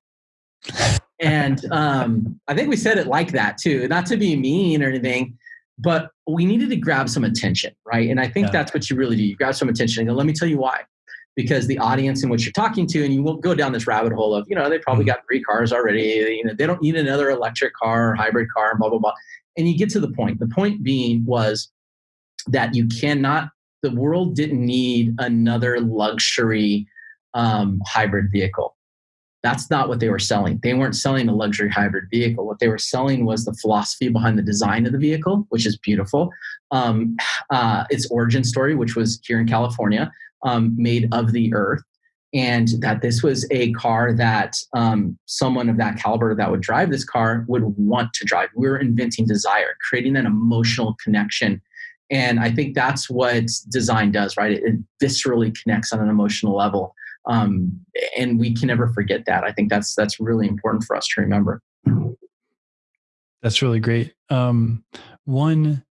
and um, I think we said it like that too, not to be mean or anything, but we needed to grab some attention, right? And I think yeah. that's what you really do. You grab some attention and go, let me tell you why. Because the audience in which you're talking to, and you won't go down this rabbit hole of, you know, they probably mm-hmm. got three cars already. You know, they don't need another electric car or hybrid car, blah blah blah. And you get to the point. The point being was that you cannot the world didn't need another luxury um, hybrid vehicle. That's not what they were selling. They weren't selling a luxury hybrid vehicle. What they were selling was the philosophy behind the design of the vehicle, which is beautiful. Um, uh, its origin story, which was here in California, um, made of the earth, and that this was a car that um, someone of that caliber that would drive this car would want to drive. We we're inventing desire, creating that emotional connection and I think that's what design does, right? It, it viscerally connects on an emotional level. Um, and we can never forget that. I think that's that's really important for us to remember. That's really great. Um, one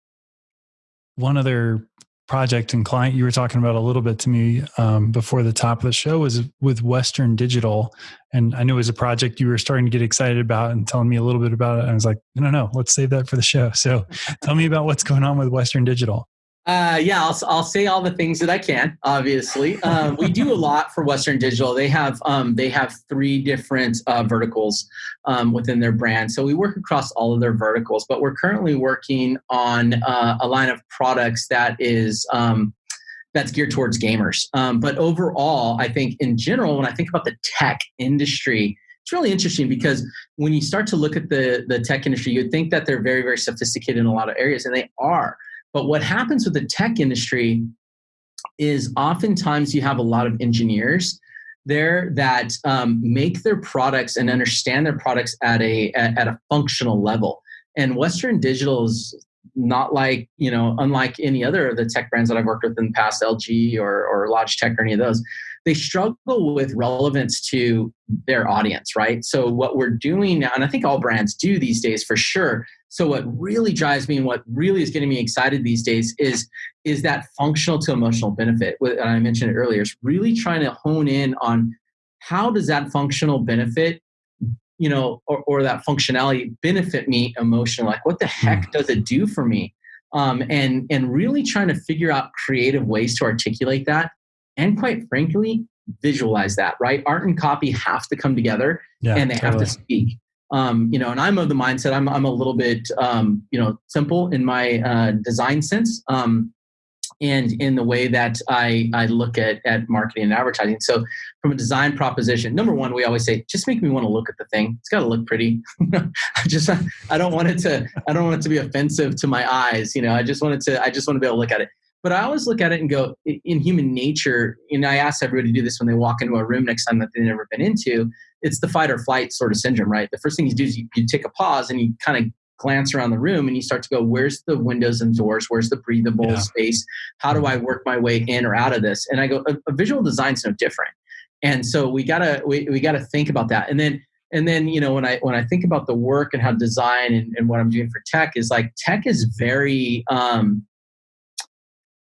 one other project and client you were talking about a little bit to me um, before the top of the show was with Western Digital, and I knew it was a project you were starting to get excited about and telling me a little bit about it. I was like, no, no, let's save that for the show. So, tell me about what's going on with Western Digital. Uh, yeah, I'll, I'll say all the things that I can. Obviously, um, we do a lot for Western Digital. They have um, they have three different uh, verticals um, within their brand, so we work across all of their verticals. But we're currently working on uh, a line of products that is um, that's geared towards gamers. Um, but overall, I think in general, when I think about the tech industry, it's really interesting because when you start to look at the the tech industry, you'd think that they're very very sophisticated in a lot of areas, and they are but what happens with the tech industry is oftentimes you have a lot of engineers there that um, make their products and understand their products at a at, at a functional level. And Western Digital is not like you know unlike any other of the tech brands that I've worked with in the past, LG or or Logitech or any of those. They struggle with relevance to their audience, right? So what we're doing now, and I think all brands do these days for sure, so what really drives me and what really is getting me excited these days is is that functional to emotional benefit. And I mentioned it earlier. It's really trying to hone in on how does that functional benefit, you know, or, or that functionality benefit me emotionally? Like what the heck hmm. does it do for me? Um, and and really trying to figure out creative ways to articulate that, and quite frankly, visualize that. Right, art and copy have to come together, yeah, and they totally. have to speak um, you know, and I'm of the mindset I'm I'm a little bit um, you know simple in my uh, design sense, um, and in the way that I I look at at marketing and advertising. So from a design proposition, number one, we always say just make me want to look at the thing. It's got to look pretty. I just I don't want it to I don't want it to be offensive to my eyes. You know, I just want it to I just want to be able to look at it. But I always look at it and go, in human nature, and I ask everybody to do this when they walk into a room next time that they've never been into, it's the fight or flight sort of syndrome, right? The first thing you do is you, you take a pause and you kind of glance around the room and you start to go, where's the windows and doors? Where's the breathable yeah. space? How do I work my way in or out of this? And I go, a, a visual design's no different. And so we gotta we, we gotta think about that. And then and then you know when I when I think about the work and how design and, and what I'm doing for tech is like tech is very um,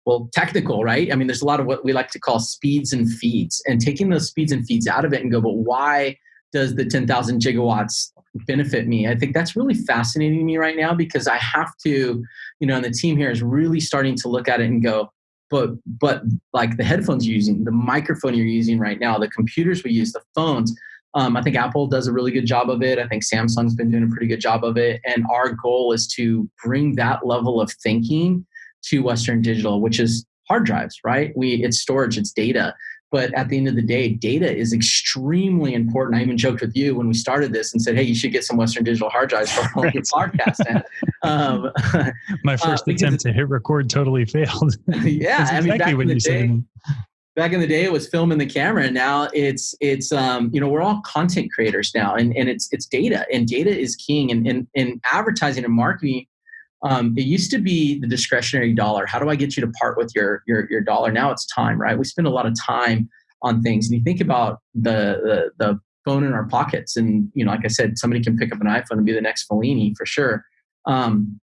well technical right i mean there's a lot of what we like to call speeds and feeds and taking those speeds and feeds out of it and go but why does the 10,000 gigawatts benefit me? I think that's really fascinating me right now because I have to, you know, and the team here is really starting to look at it and go, but but like the headphones you're using, the microphone you're using right now, the computers we use, the phones. Um, I think Apple does a really good job of it. I think Samsung's been doing a pretty good job of it. And our goal is to bring that level of thinking to Western Digital, which is hard drives, right? We it's storage, it's data. But at the end of the day, data is extremely important. I even joked with you when we started this and said, "Hey, you should get some Western Digital hard drives for all right. your podcast." And, um, My first uh, attempt to hit record totally failed. yeah, exactly I mean, back what in the you day, said. back in the day it was filming the camera and now it's it's um, you know we're all content creators now and, and it's it's data and data is king and in, in advertising and marketing um, it used to be the discretionary dollar. How do i get you to part with your your, your dollar? Now it's time right? We spend a lot of time on things. And you think about the, the the phone in our pockets. And you know like i said somebody can pick up an iphone and be the next Fellini for sure. Um,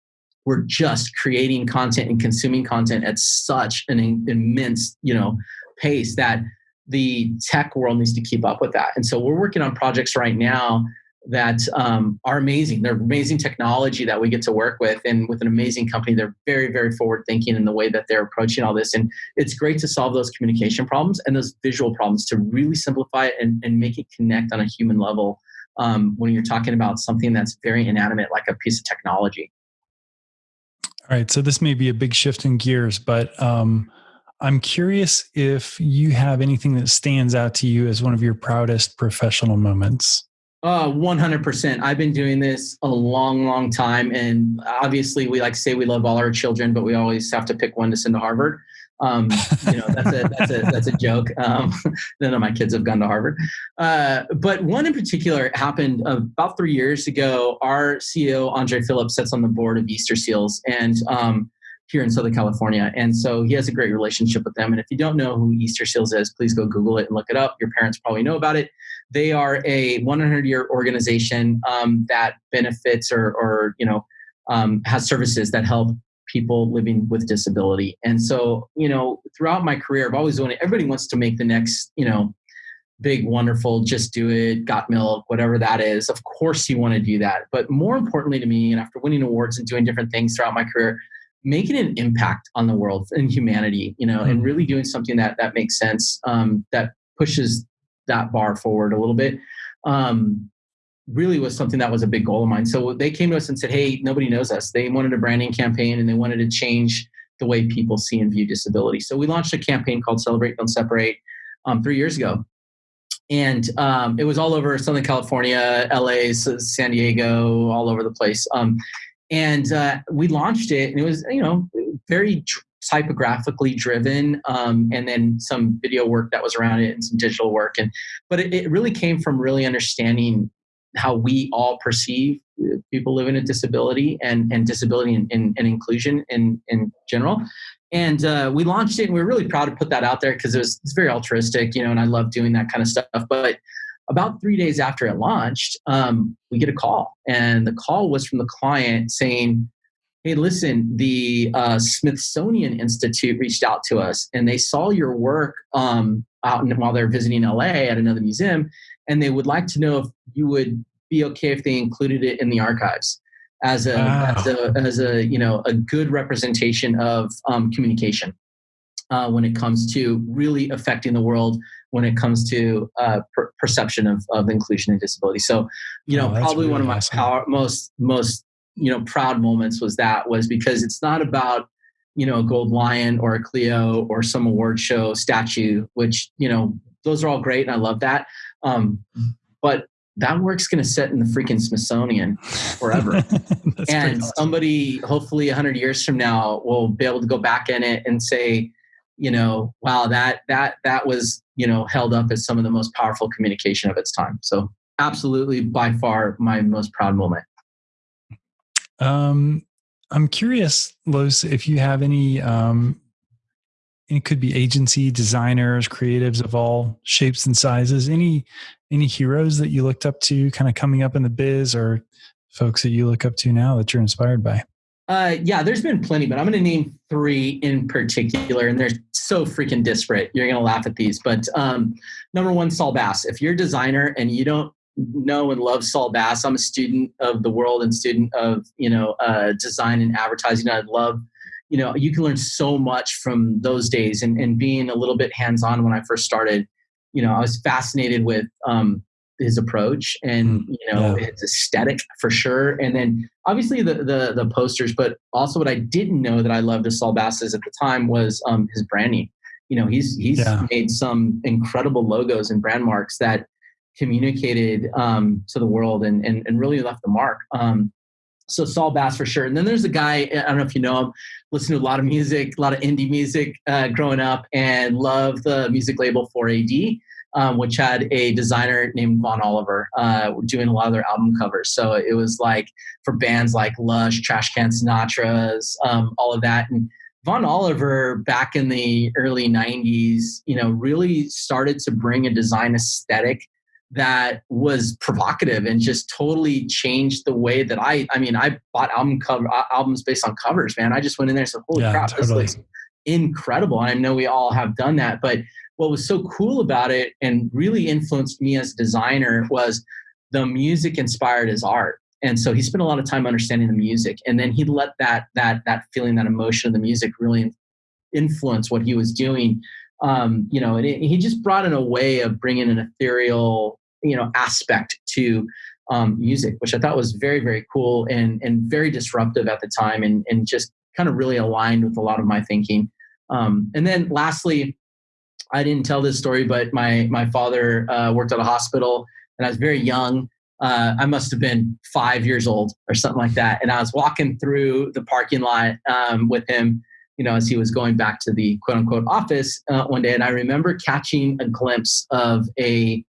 we're just creating content and consuming content at such an immense you know pace that the tech world needs to keep up with that. And so we're working on projects right now that um, are amazing. They're amazing technology that we get to work with, and with an amazing company. They're very, very forward thinking in the way that they're approaching all this. And it's great to solve those communication problems and those visual problems to really simplify it and, and make it connect on a human level um, when you're talking about something that's very inanimate, like a piece of technology. All right. So this may be a big shift in gears, but um, I'm curious if you have anything that stands out to you as one of your proudest professional moments. Uh, 100%. I've been doing this a long, long time. And obviously, we like say we love all our children, but we always have to pick one to send to Harvard. Um, you know, that's a, that's a, that's a joke. Um, none of my kids have gone to Harvard. Uh, but one in particular happened about three years ago. Our CEO, Andre Phillips, sits on the board of Easter Seals. And um, here in Southern California. And so he has a great relationship with them. And if you don't know who Easter Seals is, please go Google it and look it up. Your parents probably know about it. They are a 100 year organization um, that benefits or, or you know, um, has services that help people living with disability. And so, you know, throughout my career, I've always wanted. everybody wants to make the next, you know, big, wonderful, just do it, got milk, whatever that is. Of course, you want to do that. But more importantly to me, and after winning awards and doing different things throughout my career, making an impact on the world and humanity, you know, mm-hmm. and really doing something that that makes sense, um, that pushes that bar forward a little bit. Um, really was something that was a big goal of mine. So they came to us and said, "Hey, nobody knows us." They wanted a branding campaign and they wanted to change the way people see and view disability. So we launched a campaign called "Celebrate, Don't Separate" um, three years ago, and um, it was all over Southern California, LA, San Diego, all over the place. Um, and uh, we launched it and it was you know very typographically driven um, and then some video work that was around it and some digital work. And but it, it really came from really understanding how we all perceive uh, people living with disability and, and disability and, and, and inclusion in, in general. And uh, we launched it and we were really proud to put that out there because it was it's very altruistic you know and i love doing that kind of stuff. But about three days after it launched, um, we get a call, and the call was from the client saying, "Hey, listen, the uh, Smithsonian Institute reached out to us, and they saw your work um, out in, while they're visiting LA at another museum, and they would like to know if you would be okay if they included it in the archives." As a, wow. as a as a you know a good representation of um, communication uh, when it comes to really affecting the world when it comes to uh, per- perception of, of inclusion and disability. So, you know, oh, probably really one of my awesome. power, most most you know proud moments was that was because it's not about you know a gold lion or a Clio or some award show statue, which you know those are all great and I love that. Um, but that work's going to sit in the freaking Smithsonian forever. and awesome. somebody, hopefully, 100 years from now, will be able to go back in it and say, you know, wow, that that that was you know held up as some of the most powerful communication of its time. So absolutely, by far, my most proud moment. Um, I'm curious, Los, if you have any. Um, it could be agency designers, creatives of all shapes and sizes. Any any heroes that you looked up to, kind of coming up in the biz, or folks that you look up to now that you're inspired by? Uh, yeah, there's been plenty, but I'm going to name three in particular, and they're so freaking disparate. You're going to laugh at these, but um, number one, Saul Bass. If you're a designer and you don't know and love Saul Bass, I'm a student of the world and student of you know uh, design and advertising. I love, you know, you can learn so much from those days, and, and being a little bit hands on when I first started. You know, I was fascinated with um, his approach and hmm. you know yeah. his aesthetic for sure and then obviously the, the the posters but also what i didn't know that i loved of saul bass's at the time was um, his branding you know he's he's yeah. made some incredible logos and brand marks that communicated um, to the world and, and and really left the mark um, so Saul Bass for sure. And then there's a guy, I don't know if you know him, listen to a lot of music, a lot of indie music uh, growing up, and love the music label 4AD, um, which had a designer named Vaughn Oliver uh, doing a lot of their album covers. So it was like for bands like Lush, Trashcan Sinatras, um, all of that. And Vaughn Oliver back in the early 90s, you know, really started to bring a design aesthetic that was provocative and just totally changed the way that I I mean I bought album cover uh, albums based on covers man. I just went in there and said holy yeah, crap totally. this looks incredible. And I know we all have done that but what was so cool about it and really influenced me as a designer was the music inspired his art. And so he spent a lot of time understanding the music and then he let that that that feeling that emotion of the music really influence what he was doing um, you know, and it, he just brought in a way of bringing an ethereal, you know, aspect to um, music, which I thought was very, very cool and and very disruptive at the time, and and just kind of really aligned with a lot of my thinking. Um, and then lastly, I didn't tell this story, but my my father uh, worked at a hospital, and I was very young. Uh, I must have been five years old or something like that, and I was walking through the parking lot um, with him you know, as he was going back to the quote unquote office uh, one day. And I remember catching a glimpse of a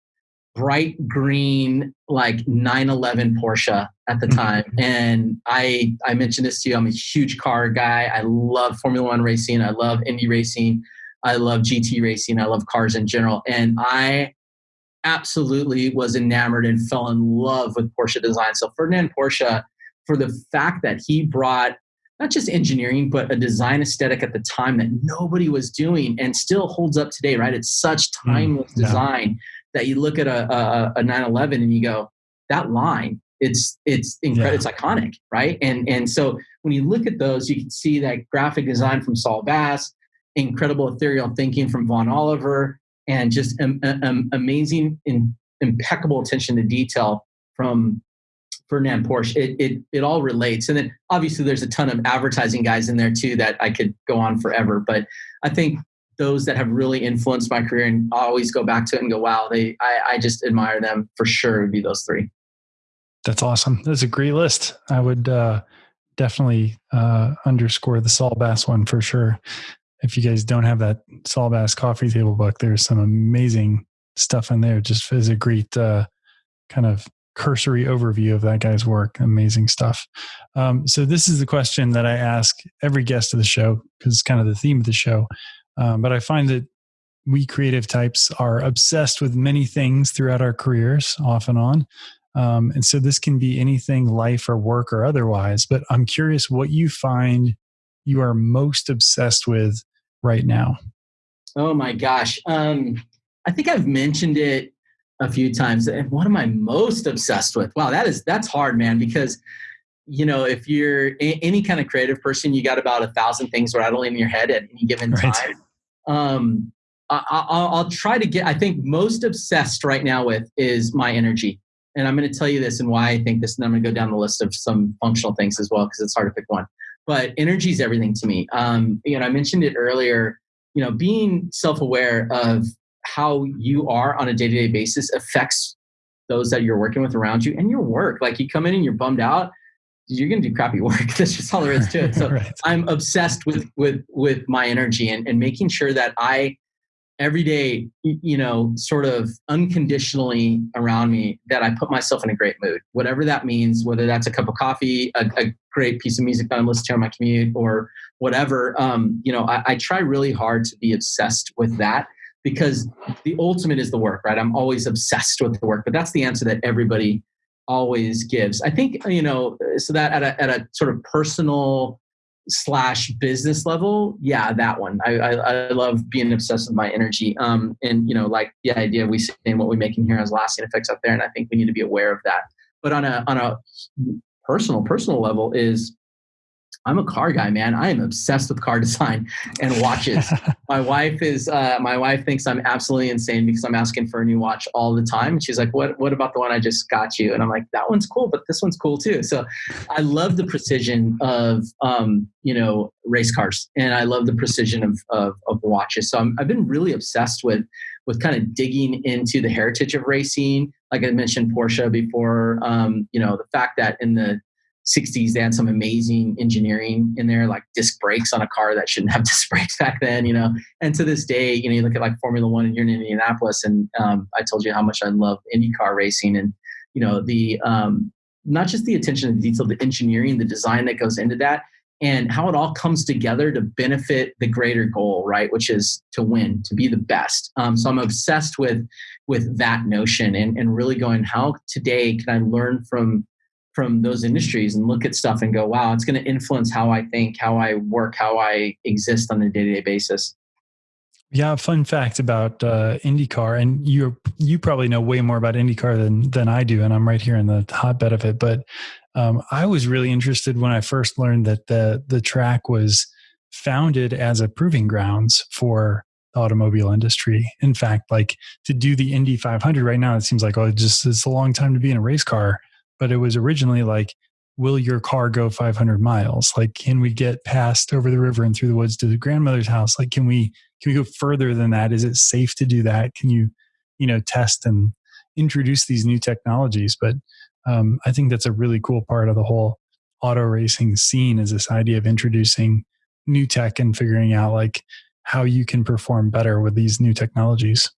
bright green, like 911 Porsche at the mm-hmm. time. And I, I mentioned this to you. I'm a huge car guy. I love Formula One racing. I love Indy racing. I love GT racing. I love cars in general. And I absolutely was enamored and fell in love with Porsche design. So Ferdinand Porsche, for the fact that he brought not just engineering, but a design aesthetic at the time that nobody was doing and still holds up today, right? It's such mm, timeless mm, yeah. design that you look at a, a, a 911 and you go, that line, it's it's incredible, yeah. it's iconic, right? And and so when you look at those, you can see that graphic design from Saul Bass, incredible ethereal thinking from Vaughn Oliver, and just um, um, amazing, in, impeccable attention to detail from Ferdinand Porsche, it, it, it all relates. And then obviously there's a ton of advertising guys in there too that I could go on forever. But I think those that have really influenced my career and I always go back to it and go, wow, they I, I just admire them for sure would be those three. That's awesome. That's a great list. I would uh, definitely uh, underscore the Saul Bass one for sure. If you guys don't have that Saul Bass coffee table book, there's some amazing stuff in there. Just as a great uh, kind of cursory overview of that guy's work. Amazing stuff. Um, so this is the question that I ask every guest of the show because it's kind of the theme of the show. Um, but I find that we creative types are obsessed with many things throughout our careers, off and on. Um, and so this can be anything, life or work or otherwise. But I'm curious what you find you are most obsessed with right now. Oh my gosh. Um, I think I've mentioned it a few times. And what am I most obsessed with? Wow, that is that's hard, man, because you know, if you're a, any kind of creative person, you got about a thousand things rattling in your head at any given right. time. Um, I, will try to get. I think most obsessed right now with is my energy, and I'm going to tell you this and why I think this. And I'm going to go down the list of some functional things as well because it's hard to pick one. But energy is everything to me. Um, you know, I mentioned it earlier. You know, being self-aware of how you are on a day-to-day basis affects those that you're working with around you and your work. Like you come in and you're bummed out, you're going to do crappy work. That's just all there is to it. So right. I'm obsessed with with with my energy and, and making sure that I every day, you know, sort of unconditionally around me that I put myself in a great mood, whatever that means, whether that's a cup of coffee, a, a great piece of music that I'm listening to on my commute or whatever. Um, you know, I, I try really hard to be obsessed with that because the ultimate is the work, right? I'm always obsessed with the work, but that's the answer that everybody always gives. I think, you know, so that at a, at a sort of personal slash business level, yeah, that one. I, I, I love being obsessed with my energy. Um, and, you know, like the idea we see say what we make in here has lasting effects out there. And I think we need to be aware of that. But on a, on a personal, personal level is I'm a car guy, man. I am obsessed with car design and watches. my wife is uh, my wife thinks I'm absolutely insane because I'm asking for a new watch all the time. And she's like, "What? What about the one I just got you?" And I'm like, "That one's cool, but this one's cool too." So I love the precision of um, you know race cars, and I love the precision of of, of watches. So i have been really obsessed with with kind of digging into the heritage of racing. Like I mentioned, Porsche before. Um, you know, the fact that in the 60s, they had some amazing engineering in there, like disc brakes on a car that shouldn't have disc brakes back then, you know. And to this day, you know, you look at like Formula One and you're in Indianapolis, and um, I told you how much I love IndyCar racing, and you know the um, not just the attention to detail, the engineering, the design that goes into that, and how it all comes together to benefit the greater goal, right? Which is to win, to be the best. Um, so I'm obsessed with with that notion and, and really going, how today can I learn from from those industries and look at stuff and go, wow, it's going to influence how I think, how I work, how I exist on a day to day basis. Yeah, fun fact about uh, IndyCar, and you you probably know way more about IndyCar than than I do, and I'm right here in the hotbed of it. But um, I was really interested when I first learned that the the track was founded as a proving grounds for the automobile industry. In fact, like to do the Indy 500 right now, it seems like oh, it just it's a long time to be in a race car but it was originally like will your car go 500 miles? Like can we get past over the river and through the woods to the grandmother's house? Like can we can we go further than that? Is it safe to do that? Can you you know test and introduce these new technologies? But um, i think that's a really cool part of the whole auto racing scene is this idea of introducing new tech and figuring out like how you can perform better with these new technologies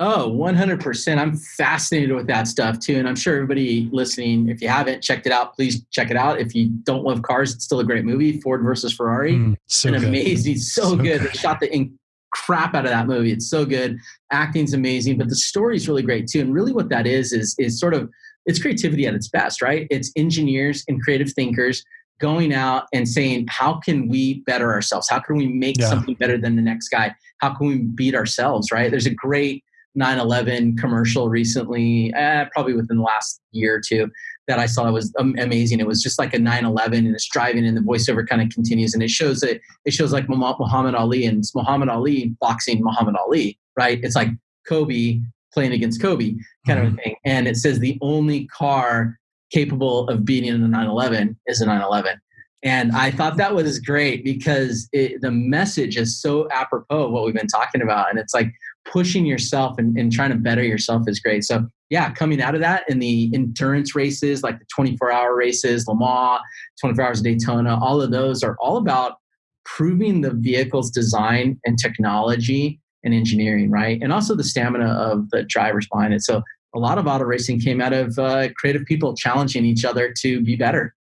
Oh, 100%. I'm fascinated with that stuff too. And I'm sure everybody listening, if you haven't checked it out, please check it out. If you don't love cars, it's still a great movie Ford versus Ferrari. Mm, so and amazing. So, so good. good. They shot the in- crap out of that movie. It's so good. Acting's amazing, but the story's really great too. And really what that is, is, is sort of, it's creativity at its best, right? It's engineers and creative thinkers going out and saying, how can we better ourselves? How can we make yeah. something better than the next guy? How can we beat ourselves, right? There's a great 911 commercial recently, eh, probably within the last year or two that I saw was amazing. It was just like a 911 and it's driving and the voiceover kind of continues and it shows it it shows like Muhammad Ali and it's Muhammad Ali boxing Muhammad Ali, right? It's like Kobe playing against Kobe kind mm-hmm. of a thing. And it says the only car capable of beating a 911 is a 911. And I thought that was great because it, the message is so apropos of what we've been talking about. And it's like pushing yourself and, and trying to better yourself is great. So, yeah, coming out of that in the endurance races, like the 24 hour races, Le Mans, 24 hours of Daytona, all of those are all about proving the vehicle's design and technology and engineering, right? And also the stamina of the drivers behind it. So, a lot of auto racing came out of uh, creative people challenging each other to be better.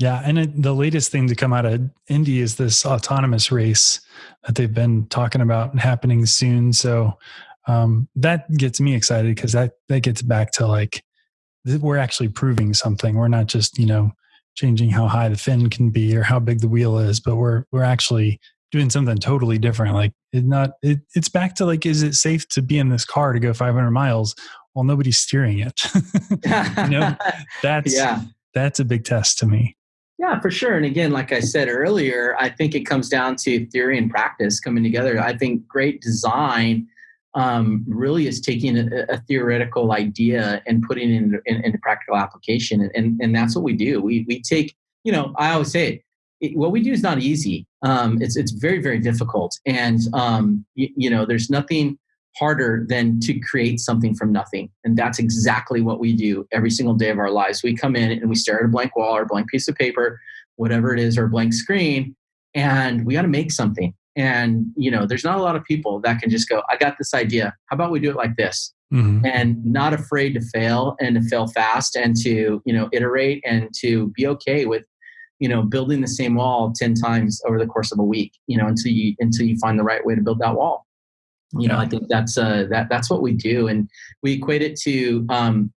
Yeah, and it, the latest thing to come out of Indy is this autonomous race that they've been talking about happening soon. So um, that gets me excited because that that gets back to like we're actually proving something. We're not just you know changing how high the fin can be or how big the wheel is, but we're we're actually doing something totally different. Like it not it, it's back to like is it safe to be in this car to go 500 miles while nobody's steering it? you know, that's yeah. that's a big test to me. Yeah, for sure. And again, like I said earlier, I think it comes down to theory and practice coming together. I think great design um, really is taking a, a, theoretical idea and putting it into, in, into practical application. And, and that's what we do. We, we take, you know, I always say it, it what we do is not easy. Um, it's, it's very, very difficult. And, um, you know, there's nothing harder than to create something from nothing. And that's exactly what we do every single day of our lives. We come in and we stare at a blank wall or a blank piece of paper, whatever it is, or a blank screen, and we got to make something. And, you know, there's not a lot of people that can just go, I got this idea. How about we do it like this? Mm-hmm. And not afraid to fail and to fail fast and to, you know, iterate and to be okay with you know building the same wall 10 times over the course of a week you know until you until you find the right way to build that wall you know i think that's uh that that's what we do and we equate it to um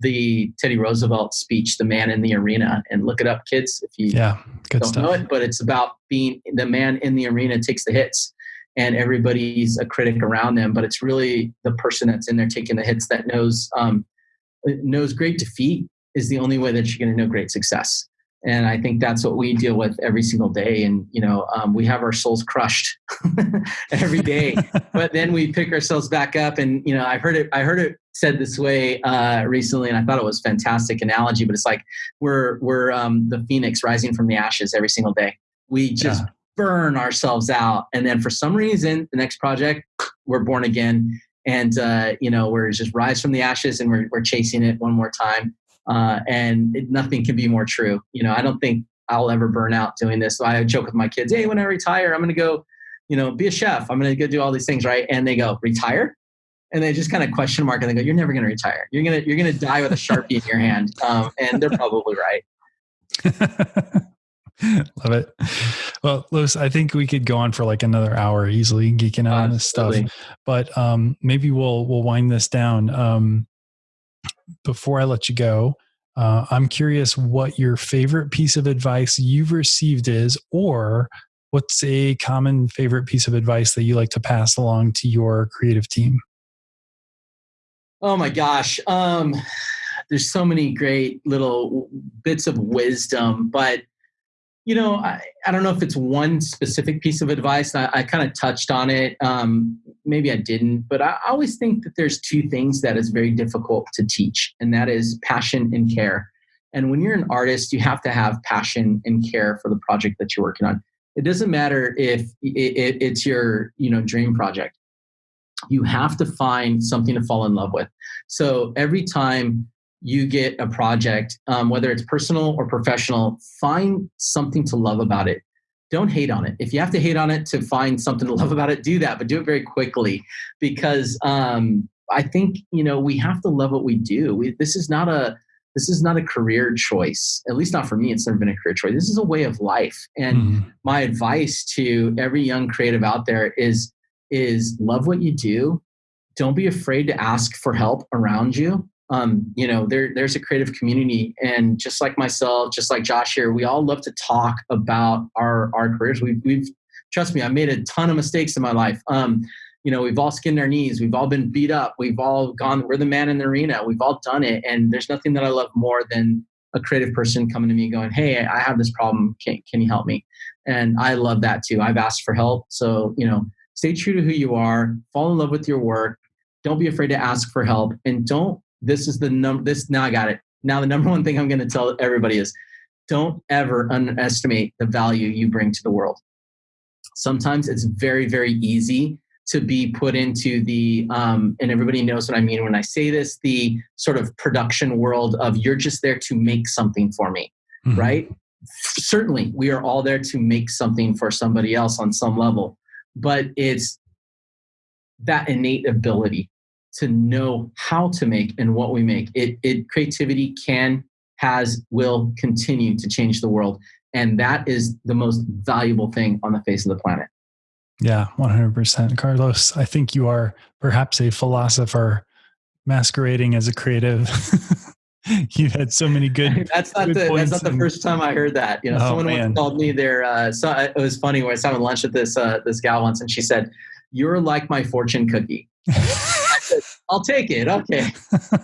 the teddy roosevelt speech the man in the arena and look it up kids if you yeah don't stuff. know it but it's about being the man in the arena takes the hits and everybody's a critic around them but it's really the person that's in there taking the hits that knows um knows great defeat is the only way that you're going to know great success and i think that's what we deal with every single day. And you know um, we have our souls crushed every day but then we pick ourselves back up. And you know i heard it i heard it said this way uh, recently and i thought it was fantastic analogy but it's like we're we're um, the phoenix rising from the ashes every single day. We just yeah. burn ourselves out. And then for some reason the next project we're born again. And uh, you know we're just rise from the ashes and we're, we're chasing it one more time Uh, and it, nothing can be more true. You know, I don't think I'll ever burn out doing this. So I joke with my kids, hey, when I retire, I'm going to go, you know, be a chef. I'm going to go do all these things, right? And they go, retire? And they just kind of question mark and they go, you're never going to retire. You're going to, you're going to die with a Sharpie in your hand. Um, and they're probably right. Love it. Well, Lewis, I think we could go on for like another hour easily geeking out on this stuff. But um, maybe we'll we'll wind this down. Um, before I let you go, uh, I'm curious what your favorite piece of advice you've received is, or what's a common favorite piece of advice that you like to pass along to your creative team? Oh my gosh. Um, there's so many great little bits of wisdom, but you know, I, I don't know if it's one specific piece of advice. I, I kind of touched on it. Um, maybe I didn't, but I always think that there's two things that is very difficult to teach, and that is passion and care. And when you're an artist, you have to have passion and care for the project that you're working on. It doesn't matter if it's your, you know, dream project. You have to find something to fall in love with. So every time you get a project, um, whether it's personal or professional, find something to love about it. Don't hate on it. If you have to hate on it to find something to love about it, do that, but do it very quickly because um, I think you know we have to love what we do. We, this is not a this is not a career choice. At least not for me. It's never been a career choice. This is a way of life. And mm. my advice to every young creative out there is is love what you do. Don't be afraid to ask for help around you um, you know, there, there's a creative community, and just like myself, just like Josh here, we all love to talk about our our careers. We've, we've trust me, I made a ton of mistakes in my life. Um, you know, we've all skinned our knees, we've all been beat up, we've all gone. We're the man in the arena. We've all done it, and there's nothing that I love more than a creative person coming to me going, "Hey, I have this problem. Can can you help me?" And I love that too. I've asked for help, so you know, stay true to who you are, fall in love with your work. Don't be afraid to ask for help, and don't this is the number this now i got it. Now the number one thing i'm going to tell everybody is don't ever underestimate the value you bring to the world. Sometimes it's very very easy to be put into the um, and everybody knows what i mean when i say this the sort of production world of you're just there to make something for me mm-hmm. right? Certainly we are all there to make something for somebody else on some level but it's that innate ability to know how to make and what we make. It, it creativity can, has, will continue to change the world. And that is the most valuable thing on the face of the planet. Yeah, 100%. Carlos, I think you are perhaps a philosopher masquerading as a creative. You've had so many good. that's not good the that's not the first time I heard that. You know, oh, someone once called me there. Uh, so it was funny when I was having lunch with this uh, this gal once, and she said, "You're like my fortune cookie." I'll take it. Okay.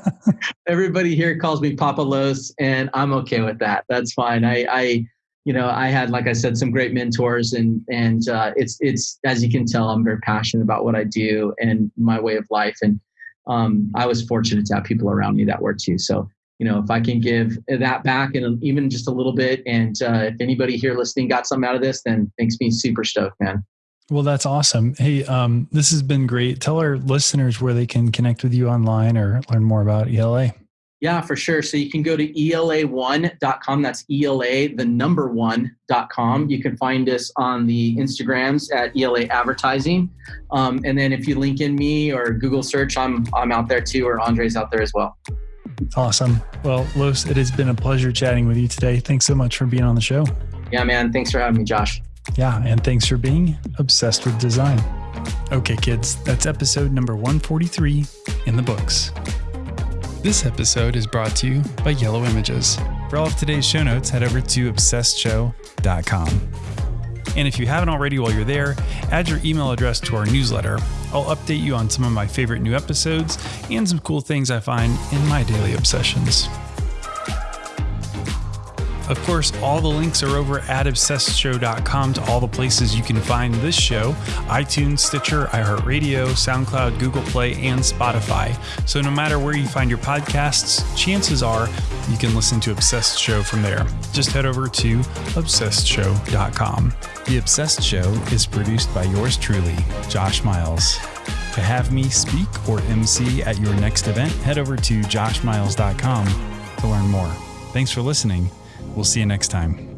Everybody here calls me Papa Los, and I'm okay with that. That's fine. I, I, you know, I had, like I said, some great mentors, and and uh, it's it's as you can tell, I'm very passionate about what I do and my way of life, and um, I was fortunate to have people around me that were too. So you know, if I can give that back and even just a little bit, and uh, if anybody here listening got something out of this, then makes me super stoked, man. Well, that's awesome. Hey, um, this has been great. Tell our listeners where they can connect with you online or learn more about ELA. Yeah, for sure. So you can go to ela1.com. That's ELA, the number one.com. You can find us on the Instagrams at ELA Advertising. Um, and then if you LinkedIn me or Google search, I'm, I'm out there too, or Andre's out there as well. Awesome. Well, Los, it has been a pleasure chatting with you today. Thanks so much for being on the show. Yeah, man. Thanks for having me, Josh. Yeah, and thanks for being obsessed with design. Okay, kids, that's episode number 143 in the books. This episode is brought to you by Yellow Images. For all of today's show notes, head over to obsessedshow.com. And if you haven't already while you're there, add your email address to our newsletter. I'll update you on some of my favorite new episodes and some cool things I find in my daily obsessions. Of course, all the links are over at obsessedshow.com to all the places you can find this show iTunes, Stitcher, iHeartRadio, SoundCloud, Google Play, and Spotify. So no matter where you find your podcasts, chances are you can listen to Obsessed Show from there. Just head over to obsessedshow.com. The Obsessed Show is produced by yours truly, Josh Miles. To have me speak or MC at your next event, head over to joshmiles.com to learn more. Thanks for listening. We'll see you next time.